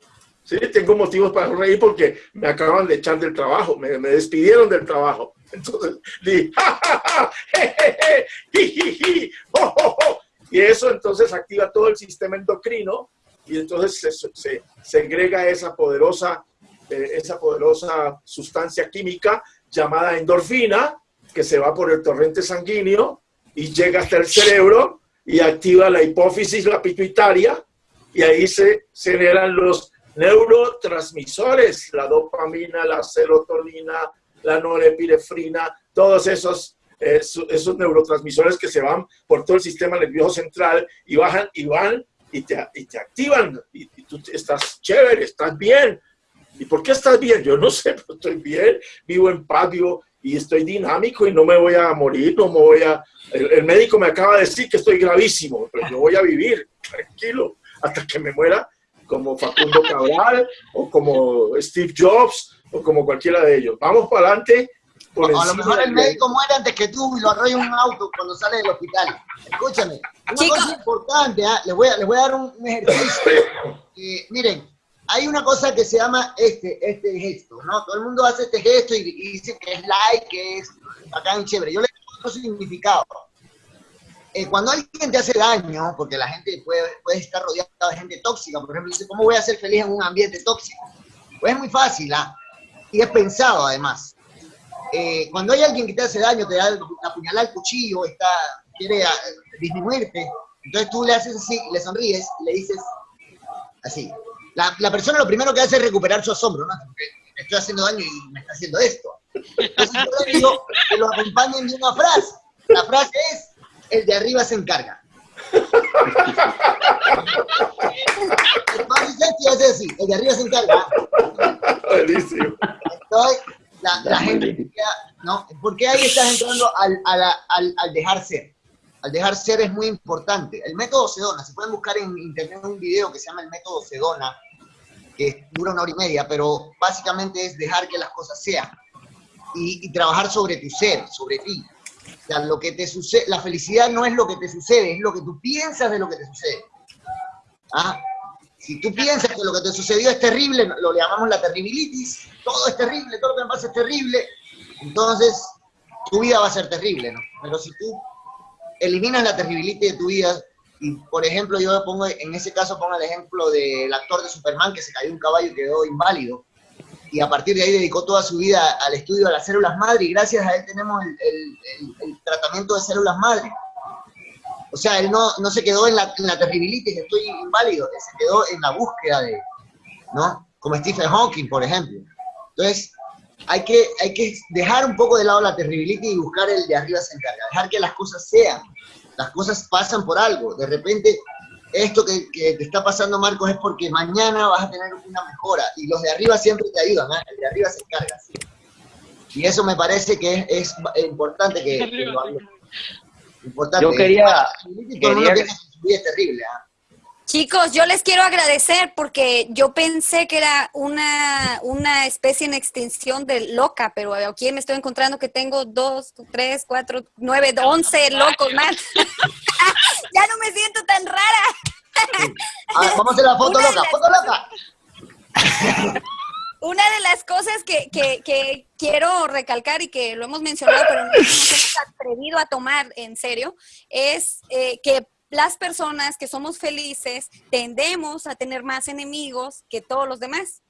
Speaker 4: Sí, tengo motivos para no reír porque me acaban de echar del trabajo, me, me despidieron del trabajo. Entonces, di, ja, ja, ja, je, je, je, jo, jo, jo. Y eso entonces activa todo el sistema endocrino y entonces se, se segrega esa poderosa, eh, esa poderosa sustancia química llamada endorfina que se va por el torrente sanguíneo y llega hasta el cerebro y activa la hipófisis, la pituitaria, y ahí se generan los neurotransmisores, la dopamina, la serotonina, la norepinefrina, todos esos, eh, esos neurotransmisores que se van por todo el sistema nervioso central y bajan y van y te, te activan y, y, tú estás chévere, estás bien. ¿Y por qué estás bien? Yo no sé, pero estoy bien, vivo en paz, vivo y estoy dinámico y no me voy a morir, no me voy a... El, el médico me acaba de decir que estoy gravísimo, pero yo voy a vivir tranquilo hasta que me muera como Facundo Cabral o como Steve Jobs o como cualquiera de ellos. Vamos para adelante.
Speaker 8: Por a lo mejor el médico muere antes que tú y lo arrolla un auto cuando sale del hospital. Escúchame, una Chico. cosa importante, ¿eh? les, voy a, les voy a dar un ejercicio. Eh, miren, hay una cosa que se llama este, este gesto, ¿no? Todo el mundo hace este gesto y, dice que es like, que es bacán, chévere. Yo le doy otro significado. Eh, cuando alguien te hace daño, porque la gente puede, estar rodeada de gente tóxica, por ejemplo, dice, ¿cómo voy a ser feliz en un ambiente tóxico? Pues es muy fácil, ¿ah? Y es pensado, además. Eh, cuando hay alguien que te hace daño, te da la puñalada al cuchillo, está, quiere a, disminuirte, entonces tú le haces así, le sonríes, le dices así. La, la, persona lo primero que hace es recuperar su asombro, ¿no? Porque me estoy haciendo daño y me está haciendo esto. Entonces yo le digo que lo acompañen de una frase. La frase es, el de arriba se encarga. Entonces, así, el de arriba se encarga.
Speaker 4: Buenísimo.
Speaker 8: Entonces, la, la gente, ¿no? ¿Por qué ahí estás entrando al, al, al, al, dejar ser? Al dejar ser es muy importante. El método Sedona, se pueden buscar en internet un video que se llama el método Sedona, que dura una hora y media, pero básicamente es dejar que las cosas sean y, trabajar sobre tu ser, sobre ti. O sea, lo que te sucede, la felicidad no es lo que te sucede, es lo que tú piensas de lo que te sucede. ¿Ah? Si tú piensas que lo que te sucedió es terrible, lo llamamos la terribilitis, todo es terrible, todo lo que me pasa es terrible, entonces tu vida va a ser terrible, ¿no? Pero si tú eliminas la terribilitis de tu vida, y por ejemplo yo pongo, en ese caso pongo el ejemplo del actor de Superman que se cayó un caballo y quedó inválido, y a partir de ahí dedicó toda su vida al estudio de las células madre y gracias a él tenemos el, tratamiento de células madre. O sea, él no, no se quedó en la, en la estoy inválido, se quedó en la búsqueda de, ¿no? Como Stephen Hawking, por ejemplo. Entonces, hay que, hay que dejar un poco de lado la terribilitis y buscar el de arriba se encarga, dejar que las cosas sean. Las cosas pasan por algo. De repente, esto que, que, te está pasando, Marcos, es porque mañana vas a tener una mejora. Y los de arriba siempre te ayudan, ¿eh? el de arriba se encarga. ¿sí? Y eso me parece que es, es importante que, que lo hagan. Importante.
Speaker 7: Yo quería... quería...
Speaker 8: Es terrible, ¿eh?
Speaker 5: Chicos, yo les quiero agradecer porque yo pensé que era una, una especie en extinción de loca, pero aquí me estoy encontrando que tengo dos, tres, cuatro, nueve, once locos más. ya no me siento tan rara.
Speaker 8: A ver, vamos a hacer la foto una loca, foto loca.
Speaker 5: Una de las cosas que, que, que, quiero recalcar y que lo hemos mencionado, pero no nos hemos atrevido a tomar en serio, es eh, que las personas que somos felices tendemos a tener más enemigos que todos los demás.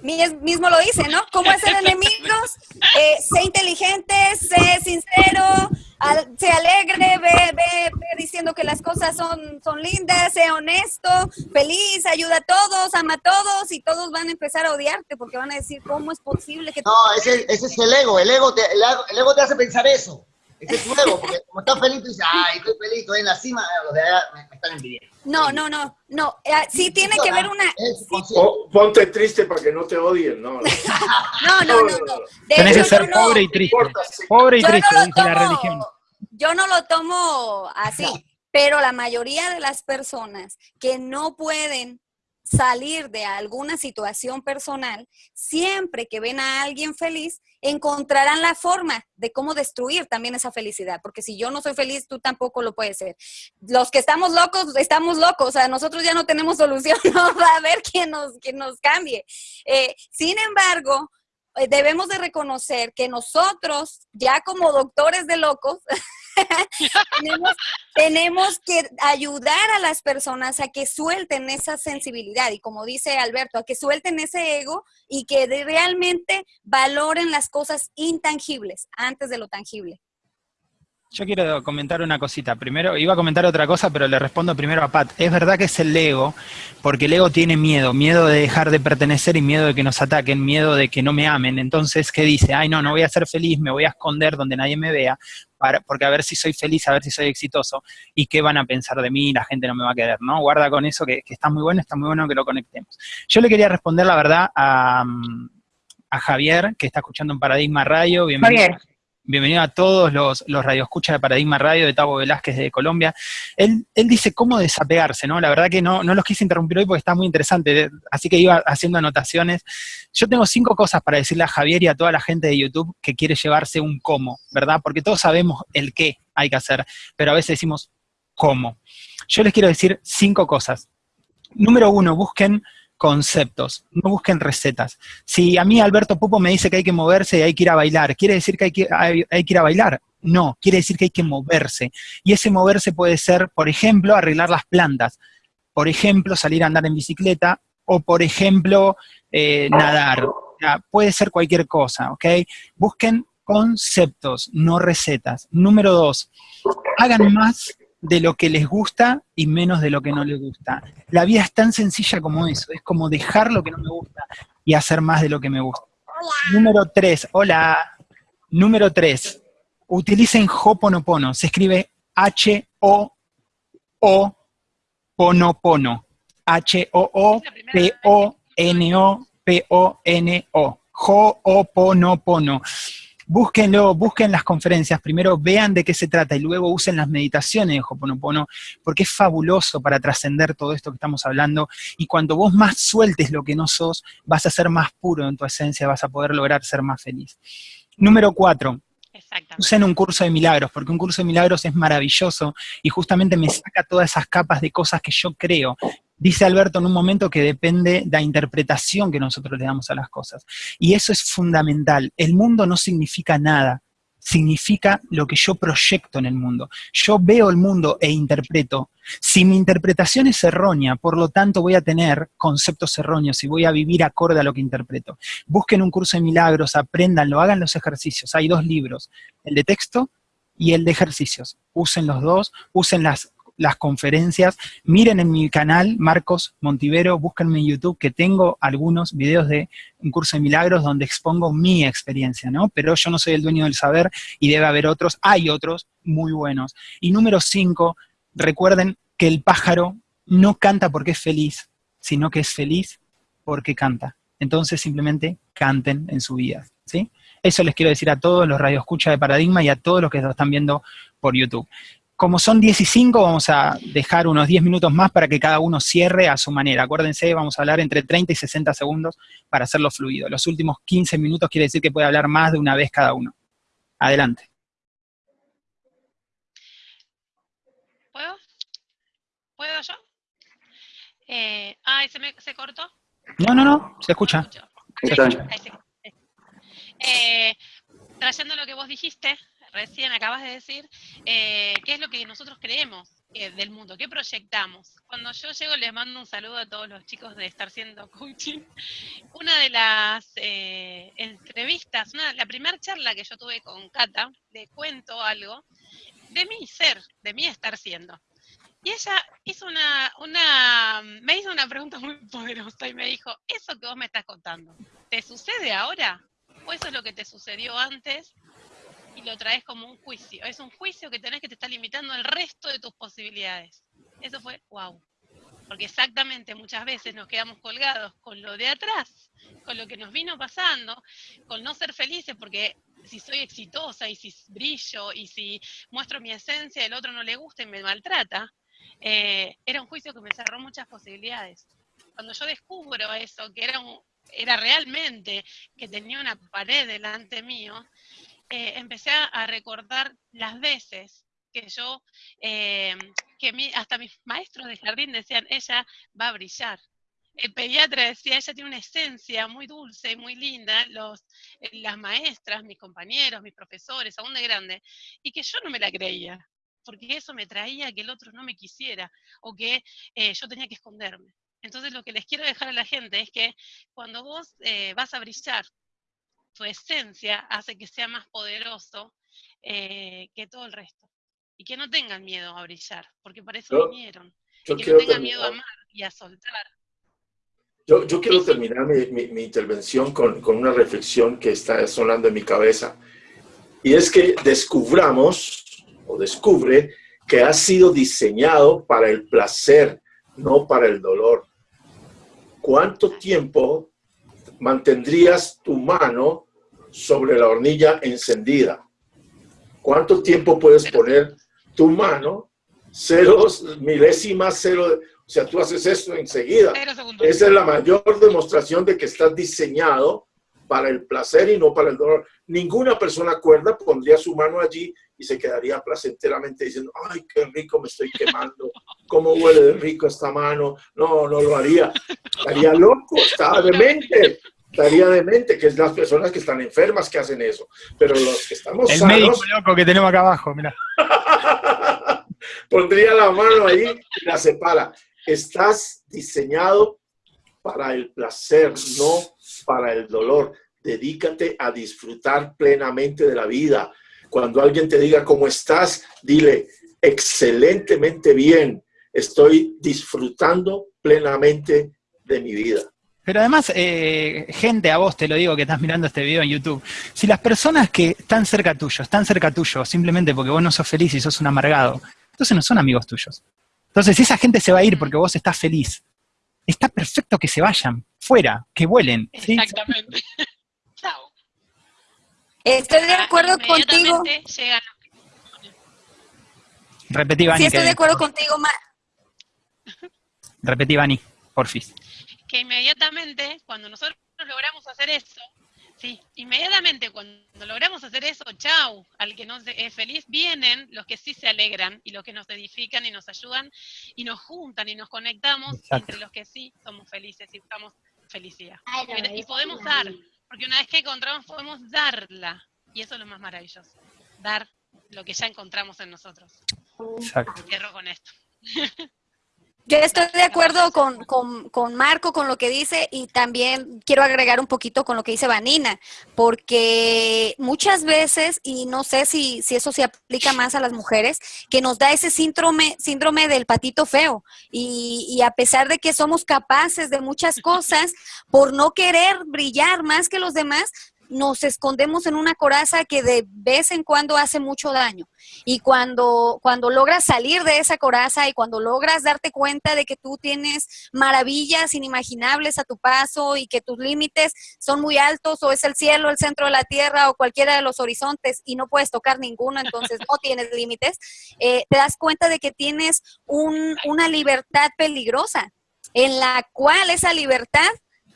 Speaker 5: Mismo lo dice, ¿no? ¿Cómo hacer enemigos? Eh, sé inteligente, sé sincero, al, sé alegre, ve, ve, ve, diciendo que las cosas son, son lindas, sé honesto, feliz, ayuda a todos, ama a todos y todos van a empezar a odiarte porque van a decir, ¿cómo es posible que...
Speaker 8: No, ese, ese es el ego, el ego, te, el ego, el ego te hace pensar eso. Ese es tu ego, porque como estás feliz, tú dices, ay, estoy feliz, estoy en la cima, los de allá me, me están envidiando.
Speaker 5: No, no, no, no. Eh, sí tiene que ver una...
Speaker 4: O, ponte triste para que no te odien, ¿no?
Speaker 5: no, no, no. no.
Speaker 1: Tienes que ser no, pobre y triste. Pobre y triste,
Speaker 5: no
Speaker 1: dice la religión.
Speaker 5: Yo no lo tomo así, pero la mayoría de las personas que no pueden salir de alguna situación personal, siempre que ven a alguien feliz, encontrarán la forma de cómo destruir también esa felicidad, porque si yo no soy feliz, tú tampoco lo puedes ser. Los que estamos locos, estamos locos, o sea, nosotros ya no tenemos solución, no va a haber quien nos, quien nos cambie. Eh, sin embargo, eh, debemos de reconocer que nosotros, ya como doctores de locos, tenemos, que ayudar a las personas a que suelten esa sensibilidad y como dice Alberto, a que suelten ese ego y que realmente valoren las cosas intangibles antes de lo tangible.
Speaker 1: Yo quiero comentar una cosita. Primero, iba a comentar otra cosa, pero le respondo primero a Pat. Es verdad que es el ego, porque el ego tiene miedo, miedo de dejar de pertenecer y miedo de que nos ataquen, miedo de que no me amen. Entonces, ¿qué dice? Ay, no, no voy a ser feliz, me voy a esconder donde nadie me vea, para, porque a ver si soy feliz, a ver si soy exitoso, y qué van a pensar de mí, la gente no me va a querer, ¿no? Guarda con eso, que, está muy bueno, está muy bueno que lo conectemos. Yo le quería responder la verdad a, a Javier, que está escuchando en Paradigma Radio. Bienvenido. Javier. Bienvenido a todos los, los radioescuchas de Paradigma Radio de Tavo Velázquez de Colombia. Él, él dice cómo desapegarse, ¿no? La verdad que no, no los quise interrumpir hoy porque está muy interesante, así que iba haciendo anotaciones. Yo tengo cinco cosas para decirle a Javier y a toda la gente de YouTube que quiere llevarse un cómo, ¿verdad? Porque todos sabemos el qué hay que hacer, pero a veces decimos cómo. Yo les quiero decir cinco cosas. Número uno, busquen conceptos, no busquen recetas. Si a mí Alberto Pupo me dice que hay que moverse y hay que ir a bailar, ¿quiere decir que hay que, hay, que ir a bailar? No, quiere decir que hay que moverse. Y ese moverse puede ser, por ejemplo, arreglar las plantas, por ejemplo, salir a andar en bicicleta, o por ejemplo, eh, nadar. puede ser cualquier cosa, ¿ok? Busquen conceptos, no recetas. Número dos, hagan más de lo que les gusta y menos de lo que no les gusta. La vida es tan sencilla como eso, es como dejar lo que no me gusta y hacer más de lo que me gusta. Número tres, hola. Número tres, utilicen Hoponopono, se escribe H-O-O Ponopono. H-O-O-P-O-N-O-P-O-N-O. Ho'oponopono búsquenlo, busquen las conferencias, primero vean de qué se trata y luego usen las meditaciones de Hoponopono, porque es fabuloso para trascender todo esto que estamos hablando, y cuando vos más sueltes lo que no sos, vas a ser más puro en tu esencia, vas a poder lograr ser más feliz. Número cuatro, usen un curso de milagros, porque un curso de milagros es maravilloso y justamente me saca todas esas capas de cosas que yo creo, Dice Alberto en un momento que depende de la interpretación que nosotros le damos a las cosas. Y eso es fundamental. El mundo no significa nada, significa lo que yo proyecto en el mundo. Yo veo el mundo e interpreto. Si mi interpretación es errónea, por lo tanto voy a tener conceptos erróneos y voy a vivir acorde a lo que interpreto. Busquen un curso de milagros, apréndanlo, hagan los ejercicios. Hay dos libros, el de texto y el de ejercicios. Usen los dos, usen las las conferencias, miren en mi canal, Marcos Montivero, búsquenme en YouTube, que tengo algunos videos de un curso de milagros donde expongo mi experiencia, ¿no? Pero yo no soy el dueño del saber y debe haber otros, hay otros muy buenos. Y número cinco, recuerden que el pájaro no canta porque es feliz, sino que es feliz porque canta. Entonces simplemente canten en su vida, ¿sí? Eso les quiero decir a todos los radioescuchas de Paradigma y a todos los que lo están viendo por YouTube como son 10 y 5, vamos a dejar unos 10 minutos más para que cada uno cierre a su manera. Acuérdense, vamos a hablar entre 30 y 60 segundos para hacerlo fluido. Los últimos 15 minutos quiere decir que puede hablar más de una vez cada uno. Adelante.
Speaker 3: ¿Puedo? ¿Puedo yo? Eh, ah, ¿se, me, ¿se cortó?
Speaker 1: No, no, no, se escucha.
Speaker 3: Eh, trayendo lo que vos dijiste, recién acabas de decir, eh, qué es lo que nosotros creemos eh, del mundo, qué proyectamos. Cuando yo llego les mando un saludo a todos los chicos de Estar Siendo Coaching. Una de las eh, entrevistas, la primera charla que yo tuve con Cata, le cuento algo de mi ser, de mi estar siendo. Y ella hizo una, una, me hizo una pregunta muy poderosa y me dijo, eso que vos me estás contando, ¿te sucede ahora? ¿O eso es lo que te sucedió antes? Y lo traes como un juicio. Es un juicio que tenés que te está limitando el resto de tus posibilidades. Eso fue wow. Porque exactamente muchas veces nos quedamos colgados con lo de atrás, con lo que nos vino pasando, con no ser felices, porque si soy exitosa y si brillo y si muestro mi esencia, el otro no le gusta y me maltrata, eh, era un juicio que me cerró muchas posibilidades. cuando yo descubro eso, que era, era realmente que tenía una pared delante mío, eh, empecé a recordar las veces que yo, eh, que hasta mis maestros de jardín decían, ella va a brillar. El pediatra decía, ella tiene una esencia muy dulce y muy linda, los, eh, las maestras, mis compañeros, mis profesores, aún de grande, y que yo no me la creía, porque eso me traía que el otro no me quisiera, o que eh, yo tenía que esconderme. Entonces lo que les quiero dejar a la gente es que cuando vos vas a brillar, tu esencia hace que sea más poderoso que todo el resto y que no tengan miedo a brillar, porque para eso vinieron. que no tengan miedo a amar y a soltar.
Speaker 4: Yo, yo quiero terminar mi, mi, intervención con, con, una reflexión que está sonando en mi cabeza. Y es que descubramos, o descubre, que ha sido diseñado para el placer, no para el dolor. ¿Cuánto tiempo mantendrías tu mano sobre la hornilla encendida? ¿Cuánto tiempo puedes poner tu mano, ceros, milésimas, cero, o sea, tú haces esto enseguida. Esa es la mayor demostración de que estás diseñado para el placer y no para el dolor. Ninguna persona cuerda pondría su mano allí y se quedaría placenteramente diciendo, ay, qué rico me estoy quemando, cómo huele de rico esta mano. No, no lo haría. Estaría loco, estaba demente. Estaría demente, que es las personas que están enfermas que hacen eso. Pero los que estamos
Speaker 1: El médico loco que tenemos acá abajo, mira.
Speaker 4: Pondría la mano ahí y la separa. Estás diseñado para el placer, no para el dolor. Dedícate a disfrutar plenamente de la vida. Cuando alguien te diga cómo estás, dile excelentemente bien. Estoy disfrutando plenamente de mi vida.
Speaker 1: Pero además, eh, gente, a vos te lo digo que estás mirando este video en YouTube, si las personas que están cerca tuyo, están cerca tuyo simplemente porque vos no sos feliz y sos un amargado, entonces no son amigos tuyos. Entonces, si esa gente se va a ir porque vos estás feliz, está perfecto que se vayan, fuera, que vuelen.
Speaker 3: Exactamente. Chao.
Speaker 5: Estoy de acuerdo contigo.
Speaker 1: Repetí, Vani.
Speaker 5: Sí, estoy de acuerdo contigo, Ma.
Speaker 1: Repetí, Vani, porfis.
Speaker 3: Que inmediatamente, cuando nosotros logramos hacer eso, Sí, inmediatamente cuando logramos hacer eso, chau, al que no es feliz, vienen los que sí se alegran y los que nos edifican y nos ayudan y nos juntan y nos conectamos entre los que sí somos felices y buscamos felicidad. y podemos dar, porque una vez que encontramos podemos darla y eso es lo más maravilloso, dar lo que ya encontramos en nosotros.
Speaker 1: Exacto.
Speaker 3: Cierro con esto.
Speaker 5: Yo estoy de acuerdo con, con, Marco, con lo que dice, y también quiero agregar un poquito con lo que dice Vanina, porque muchas veces, y no sé si, si eso se aplica más a las mujeres, que nos da ese síndrome, síndrome del patito feo, y, y a pesar de que somos capaces de muchas cosas, por no querer brillar más que los demás, nos escondemos en una coraza que de vez en cuando hace mucho daño. Y cuando, cuando logras salir de esa coraza y cuando logras darte cuenta de que tú tienes maravillas inimaginables a tu paso y que tus límites son muy altos o es el cielo, el centro de la tierra o cualquiera de los horizontes y no puedes tocar ninguno, entonces no tienes límites, eh, te das cuenta de que tienes una libertad peligrosa en la cual esa libertad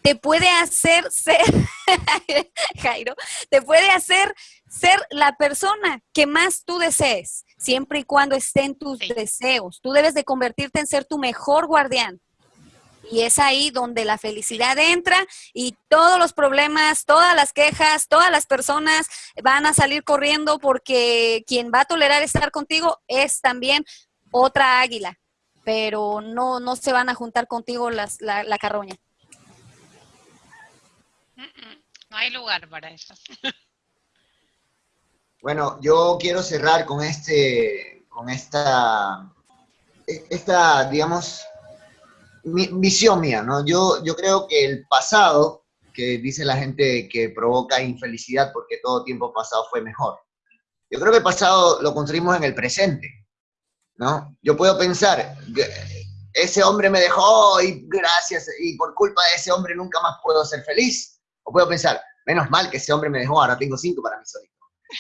Speaker 5: te puede hacer ser, Jairo, te puede hacer ser la persona que más tú desees, siempre y cuando estén tus deseos. Tú debes de convertirte en ser tu mejor guardián. Y es ahí donde la felicidad entra y todos los problemas, todas las quejas, todas las personas van a salir corriendo porque quien va a tolerar estar contigo es también otra águila, pero no, no se van a juntar contigo las, la, la carroña.
Speaker 3: No hay lugar para eso.
Speaker 8: Bueno, yo quiero cerrar con este, con esta, esta, digamos, visión mía, ¿no? Yo, yo creo que el pasado, que dice la gente que provoca infelicidad porque todo tiempo pasado fue mejor. Yo creo que el pasado lo construimos en el presente, ¿no? Yo puedo pensar, ese hombre me dejó y gracias, y por culpa de ese hombre nunca más puedo ser feliz. O puedo pensar, menos mal que ese hombre me dejó, ahora tengo cinco para mí solito.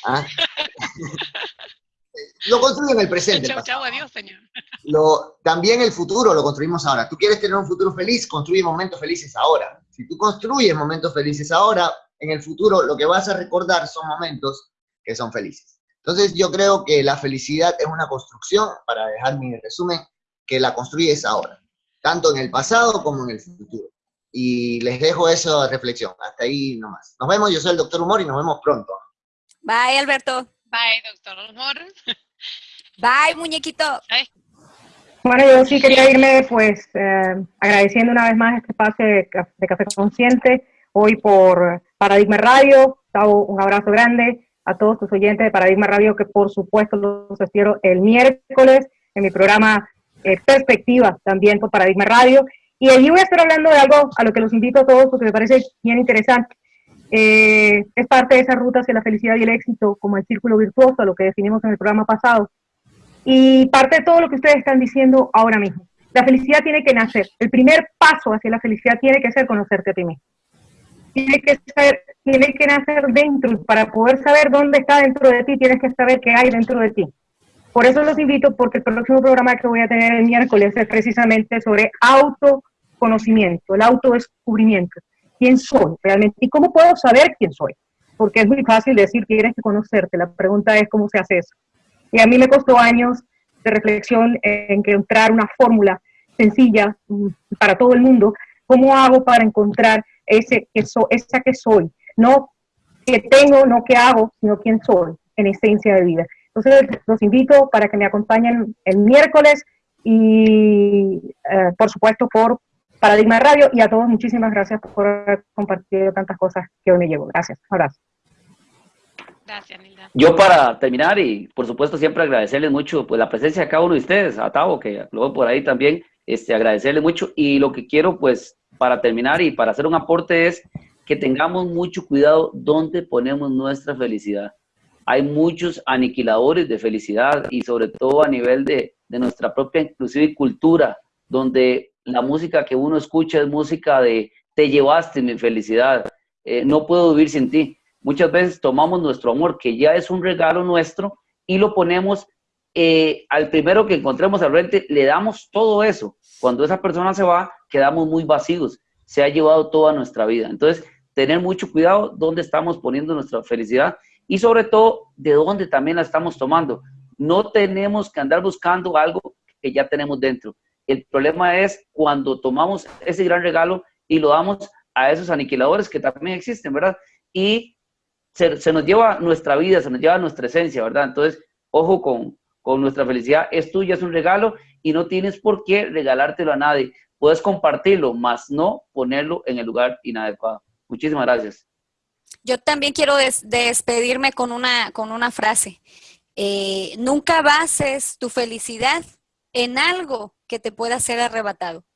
Speaker 8: ¿Ah? lo construyo en el presente.
Speaker 3: Chau, chau, adiós, señor.
Speaker 8: Lo, también el futuro lo construimos ahora. Tú quieres tener un futuro feliz, construye momentos felices ahora. Si tú construyes momentos felices ahora, en el futuro lo que vas a recordar son momentos que son felices. Entonces yo creo que la felicidad es una construcción, para dejar mi resumen, que la construyes ahora, tanto en el pasado como en el futuro. Y les dejo eso de reflexión. Hasta ahí nomás. Nos vemos, yo soy el doctor Humor y nos vemos pronto.
Speaker 5: Bye, Alberto.
Speaker 3: Bye, doctor Humor.
Speaker 5: Bye, muñequito.
Speaker 3: Bye.
Speaker 6: Bueno, yo sí quería irme pues eh, agradeciendo una vez más este espacio de, de Café Consciente, hoy por Paradigma Radio, un abrazo grande a todos tus oyentes de Paradigma Radio, que por supuesto los espero el miércoles en mi programa eh, Perspectiva, también por Paradigma Radio, y allí voy a estar hablando de algo a lo que los invito a todos porque me parece bien interesante. Eh, es parte de esa ruta hacia la felicidad y el éxito, como el círculo virtuoso, lo que definimos en el programa pasado y parte de todo lo que ustedes están diciendo ahora mismo. La felicidad tiene que nacer. El primer paso hacia la felicidad tiene que ser conocerte a ti mismo. Tiene que, ser, tiene que nacer dentro. Para poder saber dónde está dentro de ti, tienes que saber qué hay dentro de ti. Por eso los invito, porque el próximo programa que voy a tener el miércoles es precisamente sobre autoconocimiento, el autodescubrimiento. ¿Quién soy realmente? ¿Y cómo puedo saber quién soy? Porque es muy fácil decir que tienes que conocerte. La pregunta es cómo se hace eso. Y a mí me costó años de reflexión en encontrar una fórmula sencilla mm, para todo el mundo. ¿Cómo hago para encontrar ese que so, esa que soy? No que tengo, no que hago, sino quién soy en esencia de vida. Entonces, los invito para que me acompañen el miércoles y, eh, por supuesto, por Paradigma Radio. Y a todos, muchísimas gracias por haber compartido tantas cosas que hoy me llevo. Gracias. Un abrazo.
Speaker 3: Gracias, Nilda.
Speaker 7: Yo para terminar y por supuesto siempre agradecerles mucho pues la presencia de cada uno de ustedes, a Tavo que luego por ahí también, este, agradecerles mucho y lo que quiero pues para terminar y para hacer un aporte es que tengamos mucho cuidado dónde ponemos nuestra felicidad. Hay muchos aniquiladores de felicidad y sobre todo a nivel de, de nuestra propia inclusive cultura, donde la música que uno escucha es música de te llevaste mi felicidad, eh, no puedo vivir sin ti muchas veces tomamos nuestro amor, que ya es un regalo nuestro, y lo ponemos eh, al primero que encontremos al frente, le damos todo eso. Cuando esa persona se va, quedamos muy vacíos. Se ha llevado toda nuestra vida. Entonces, tener mucho cuidado dónde estamos poniendo nuestra felicidad y sobre todo de dónde también la estamos tomando. No tenemos que andar buscando algo que ya tenemos dentro. El problema es cuando tomamos ese gran regalo y lo damos a esos aniquiladores que también existen, ¿verdad? Y se, nos lleva nuestra vida, se nos lleva nuestra esencia, ¿verdad? Entonces, ojo con, con nuestra felicidad, es tuya, es un regalo y no tienes por qué regalártelo a nadie. Puedes compartirlo, más no ponerlo en el lugar inadecuado. Muchísimas gracias.
Speaker 5: Yo también quiero des despedirme con una, con una frase. Eh, nunca bases tu felicidad en algo que te pueda ser arrebatado.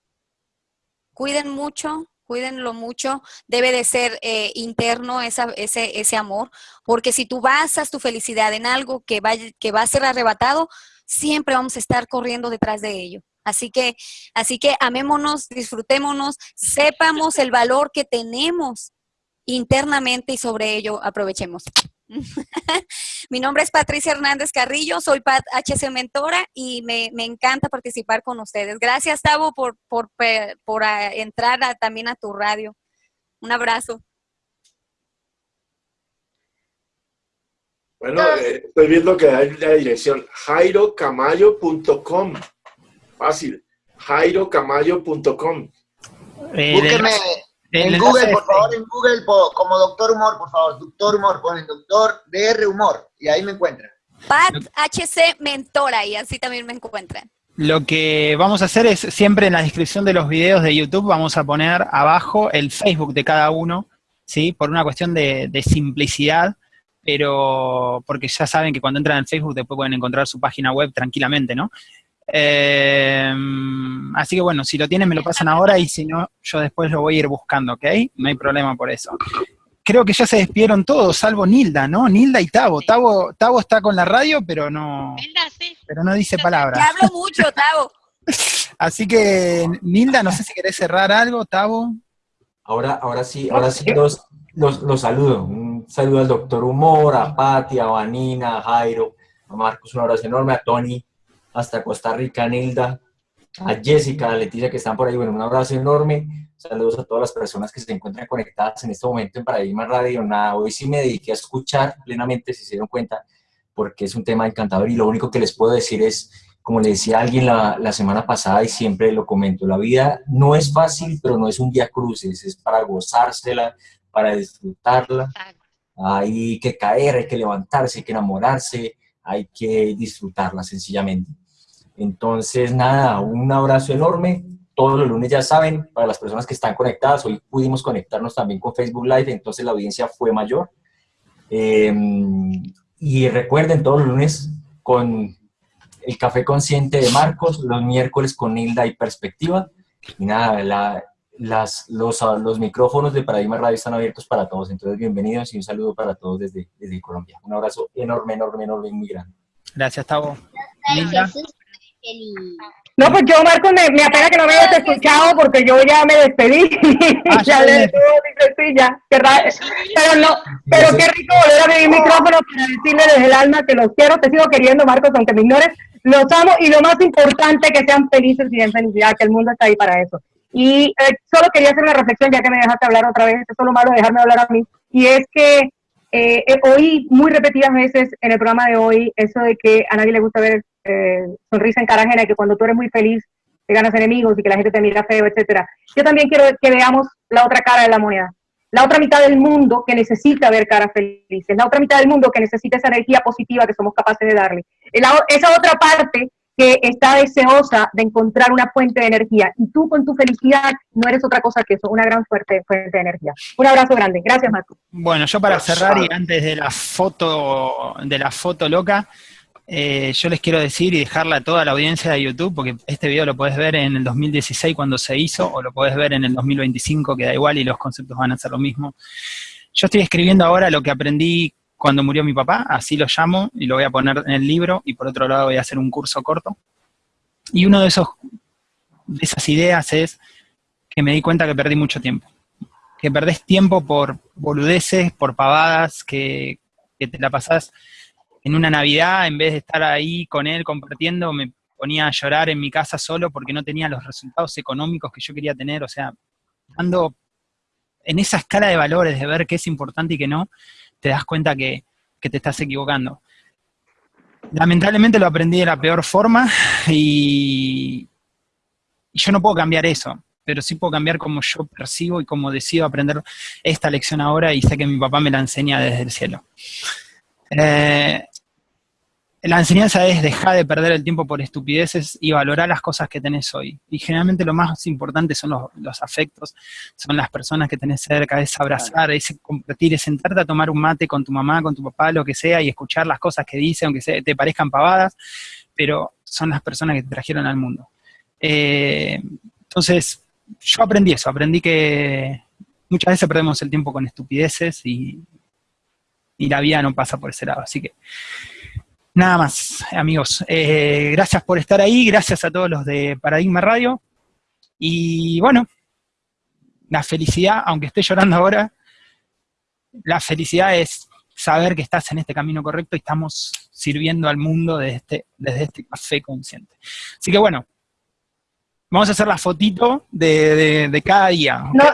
Speaker 5: Cuiden mucho cuídenlo mucho, debe de ser eh, interno ese, ese amor, porque si tú basas tu felicidad en algo que va, que va a ser arrebatado, siempre vamos a estar corriendo detrás de ello. Así que, así que amémonos, disfrutémonos, sepamos el valor que tenemos internamente y sobre ello aprovechemos. Mi nombre es Patricia Hernández Carrillo, soy Pat HC Mentora y me, me encanta participar con ustedes. Gracias, Tavo, por, por, por a, entrar a, también a tu radio. Un abrazo.
Speaker 4: Bueno, eh, estoy viendo que hay la dirección jairocamayo.com. Fácil, jairocamayo.com.
Speaker 8: Eh, Búsqueme en el Google, por favor, en Google como Doctor Humor, por favor. Doctor Humor, ponen Doctor DR Humor y ahí me encuentran.
Speaker 5: Pat HC Mentora y así también me encuentran.
Speaker 1: Lo que vamos a hacer es siempre en la descripción de los videos de YouTube vamos a poner abajo el Facebook de cada uno, ¿sí? Por una cuestión de, de simplicidad, pero porque ya saben que cuando entran en Facebook después pueden encontrar su página web tranquilamente, ¿no? Eh, así que bueno, si lo tienen me lo pasan ahora y si no, yo después lo voy a ir buscando, ¿ok? No hay problema por eso. Creo que ya se despidieron todos, salvo Nilda, ¿no? Nilda y Tavo. Tavo, Tavo está con la radio, pero no,
Speaker 3: Nilda, sí.
Speaker 1: pero no dice palabras.
Speaker 5: Te hablo mucho, Tavo.
Speaker 1: Así que, Nilda, no sé si querés cerrar algo, Tavo.
Speaker 9: Ahora, ahora sí, ahora sí los, los, los saludo. Un saludo al doctor Humor, a Pati, a Vanina, a Jairo, a Marcos un abrazo enorme, a Tony hasta Costa Rica, a Nilda, a Jessica, a Leticia que están por ahí, bueno, un abrazo enorme, saludos a todas las personas que se encuentran conectadas en este momento en Paradigma Radio, nada, hoy sí me dediqué a escuchar plenamente, si se dieron cuenta, porque es un tema encantador. Y lo único que les puedo decir es, como le decía alguien la, la semana pasada y siempre lo comento, la vida no es fácil, pero no es un día cruces, es para gozársela, para disfrutarla, hay que caer, hay que levantarse, hay que enamorarse, hay que disfrutarla sencillamente. Entonces, nada, un abrazo enorme. Todos los lunes ya saben, para las personas que están conectadas, hoy pudimos conectarnos también con Facebook Live, entonces la audiencia fue mayor. Em, y recuerden, todos los lunes con el Café Consciente de Marcos, los miércoles con Nilda y Perspectiva. Y nada, la, las, los, los micrófonos de Paradigma Radio están abiertos para todos, entonces bienvenidos y un saludo para todos desde, desde Colombia. Un abrazo enorme, enorme, enorme y muy grande.
Speaker 1: Gracias, Tavo.
Speaker 6: No, pues yo, Marco, me, me apena que no me hayas escuchado porque yo ya me despedí.
Speaker 1: Ah,
Speaker 6: ya
Speaker 1: sí.
Speaker 6: le sí, ya, Pero no, pero qué rico volver a mi micrófono para decirle desde el alma que los quiero, te sigo queriendo, Marcos, aunque me ignores, los amo y lo más importante, que sean felices y en felicidad, que el mundo está ahí para eso. Y eh, solo quería hacer una reflexión, ya que me dejaste hablar otra vez, es lo malo de dejarme hablar a mí, y es que eh, eh, oí muy repetidas veces en el programa de hoy eso de que a nadie le gusta ver eh, sonrisa en cara ajena, y que cuando tú eres muy feliz te ganas enemigos y que la gente te mira feo, etcétera. Yo también quiero que veamos la otra cara de la moneda, la otra mitad del mundo que necesita ver caras felices, la otra mitad del mundo que necesita esa energía positiva que somos capaces de darle, La- esa otra parte que está deseosa de encontrar una fuente de energía y tú con tu felicidad no eres otra cosa que eso, una gran fuerte, fuente de energía. Un abrazo grande. Gracias, Marco.
Speaker 1: Bueno, yo para cerrar y antes de la foto, de la foto loca, eh, yo les quiero decir y dejarla a toda la audiencia de YouTube, porque este video lo puedes ver en el 2016 cuando se hizo, o lo puedes ver en el 2025, que da igual y los conceptos van a ser lo mismo. Yo estoy escribiendo ahora lo que aprendí cuando murió mi papá, así lo llamo, y lo voy a poner en el libro, y por otro lado voy a hacer un curso corto. Y uno de esos, de esas ideas es que me di cuenta que perdí mucho tiempo. Que perdés tiempo por boludeces, por pavadas, que, que te la pasás en una Navidad, en vez de estar ahí con él compartiendo, me ponía a llorar en mi casa solo porque no tenía los resultados económicos que yo quería tener, o sea, dando en esa escala de valores de ver qué es importante y qué no, te das cuenta que, que te estás equivocando. Lamentablemente lo aprendí de la peor forma y, yo no puedo cambiar eso, pero sí puedo cambiar cómo yo percibo y cómo decido aprender esta lección ahora y sé que mi papá me la enseña desde el cielo. Eh, la enseñanza es dejar de perder el tiempo por estupideces y valorar las cosas que tenés hoy. Y generalmente lo más importante son los, los afectos, son las personas que tenés cerca, es abrazar, es compartir, es sentarte a tomar un mate con tu mamá, con tu papá, lo que sea, y escuchar las cosas que dice, aunque te parezcan pavadas, pero son las personas que te trajeron al mundo. Eh, entonces, yo aprendí eso, aprendí que muchas veces perdemos el tiempo con estupideces y, y la vida no pasa por ese lado. Así que nada más, amigos. Eh, gracias por estar ahí, gracias a todos los de Paradigma Radio. Y bueno, la felicidad, aunque esté llorando ahora, la felicidad es saber que estás en este camino correcto y estamos sirviendo al mundo desde este, desde este café consciente. Así que bueno, vamos a hacer la fotito de, de- cada día.
Speaker 6: No,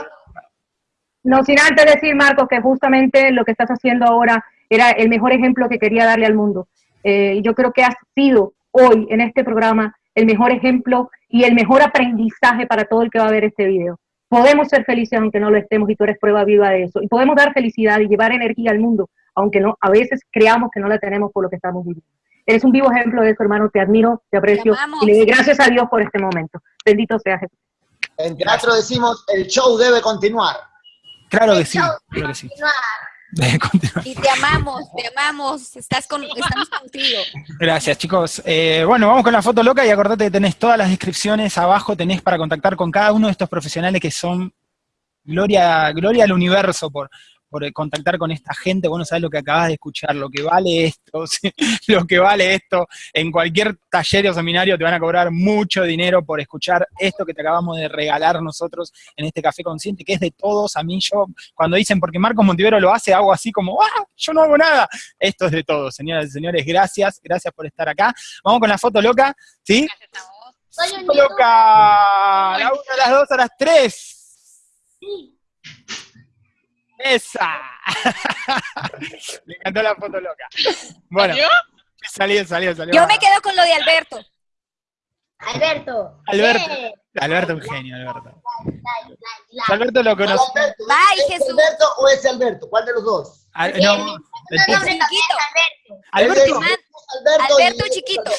Speaker 6: no, sin antes decir, Marcos, que justamente lo que estás haciendo ahora era el mejor ejemplo que quería darle al mundo. Eh, yo creo que has sido hoy en este programa el mejor ejemplo y el mejor aprendizaje para todo el que va a ver este video. Podemos ser felices aunque no lo estemos y tú eres prueba viva de eso. Y podemos dar felicidad y llevar energía al mundo, aunque no, a veces creamos que no la tenemos por lo que estamos viviendo. Eres un vivo ejemplo de eso, hermano. Te admiro, te aprecio
Speaker 5: Te
Speaker 6: y le doy gracias a Dios por este momento. Bendito sea Jesús.
Speaker 8: En teatro decimos, el show debe continuar.
Speaker 1: Claro que sí, claro que sí.
Speaker 5: Y te amamos, te amamos. Estás con, estamos contigo.
Speaker 1: Gracias, chicos. Eh, bueno, vamos con la foto loca y acordate que tenés todas las descripciones abajo, tenés para contactar con cada uno de estos profesionales que son gloria, gloria al universo por, por contactar con esta gente, vos no sabés lo que acabas de escuchar, lo que vale esto, ¿sí? lo que vale esto, en cualquier taller o seminario te van a cobrar mucho dinero por escuchar esto que te acabamos de regalar nosotros en este Café Consciente, que es de todos, a mí yo, cuando dicen, porque Marcos Montivero lo hace, hago así como, ¡ah! Yo no hago nada. Esto es de todos, señoras y señores, gracias, gracias por estar acá. Vamos con la foto loca, ¿sí?
Speaker 3: Gracias a vos.
Speaker 1: Foto loca, la una, a las dos, a las tres. Esa. Me encantó la foto loca. Bueno,
Speaker 3: ¿Salió?
Speaker 1: salió, salió, salió.
Speaker 5: Yo me quedo con lo de Alberto.
Speaker 2: Alberto.
Speaker 1: Alberto.
Speaker 2: Eh,
Speaker 1: Alberto, un genio, Alberto.
Speaker 2: la, la, la.
Speaker 1: Alberto lo
Speaker 8: ¿Cuál
Speaker 1: conoce.
Speaker 8: Alberto?
Speaker 5: Bye,
Speaker 8: ¿Es
Speaker 5: Jesús.
Speaker 8: Alberto o es Alberto? ¿Cuál de los dos?
Speaker 1: Al-
Speaker 2: Sí,
Speaker 1: no,
Speaker 2: el nombre es Alberto.
Speaker 1: Alberto,
Speaker 5: Alberto, chiquito.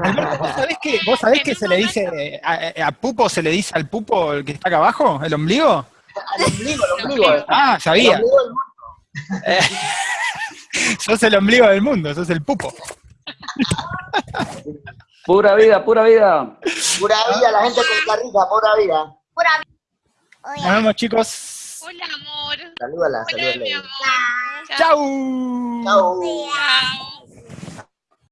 Speaker 1: Alberto, ¿vos sabés que, vos sabés que se le dice, a, a Pupo se le dice al Pupo el que está acá abajo, el ombligo?
Speaker 8: Al ombligo, el ombligo. el
Speaker 1: Ah, sabía.
Speaker 8: ombligo del mundo.
Speaker 1: Eh, sos el ombligo del mundo, sos el Pupo.
Speaker 7: Pura vida, pura vida.
Speaker 8: Pura vida, la gente de Costa Rica, pura vida.
Speaker 1: Nos vemos, chicos.
Speaker 3: Hola, amor.
Speaker 8: Salúdala,
Speaker 3: Hola, mi
Speaker 8: salúdala.
Speaker 3: amor.
Speaker 1: Chau.
Speaker 8: Chao.
Speaker 3: Chao.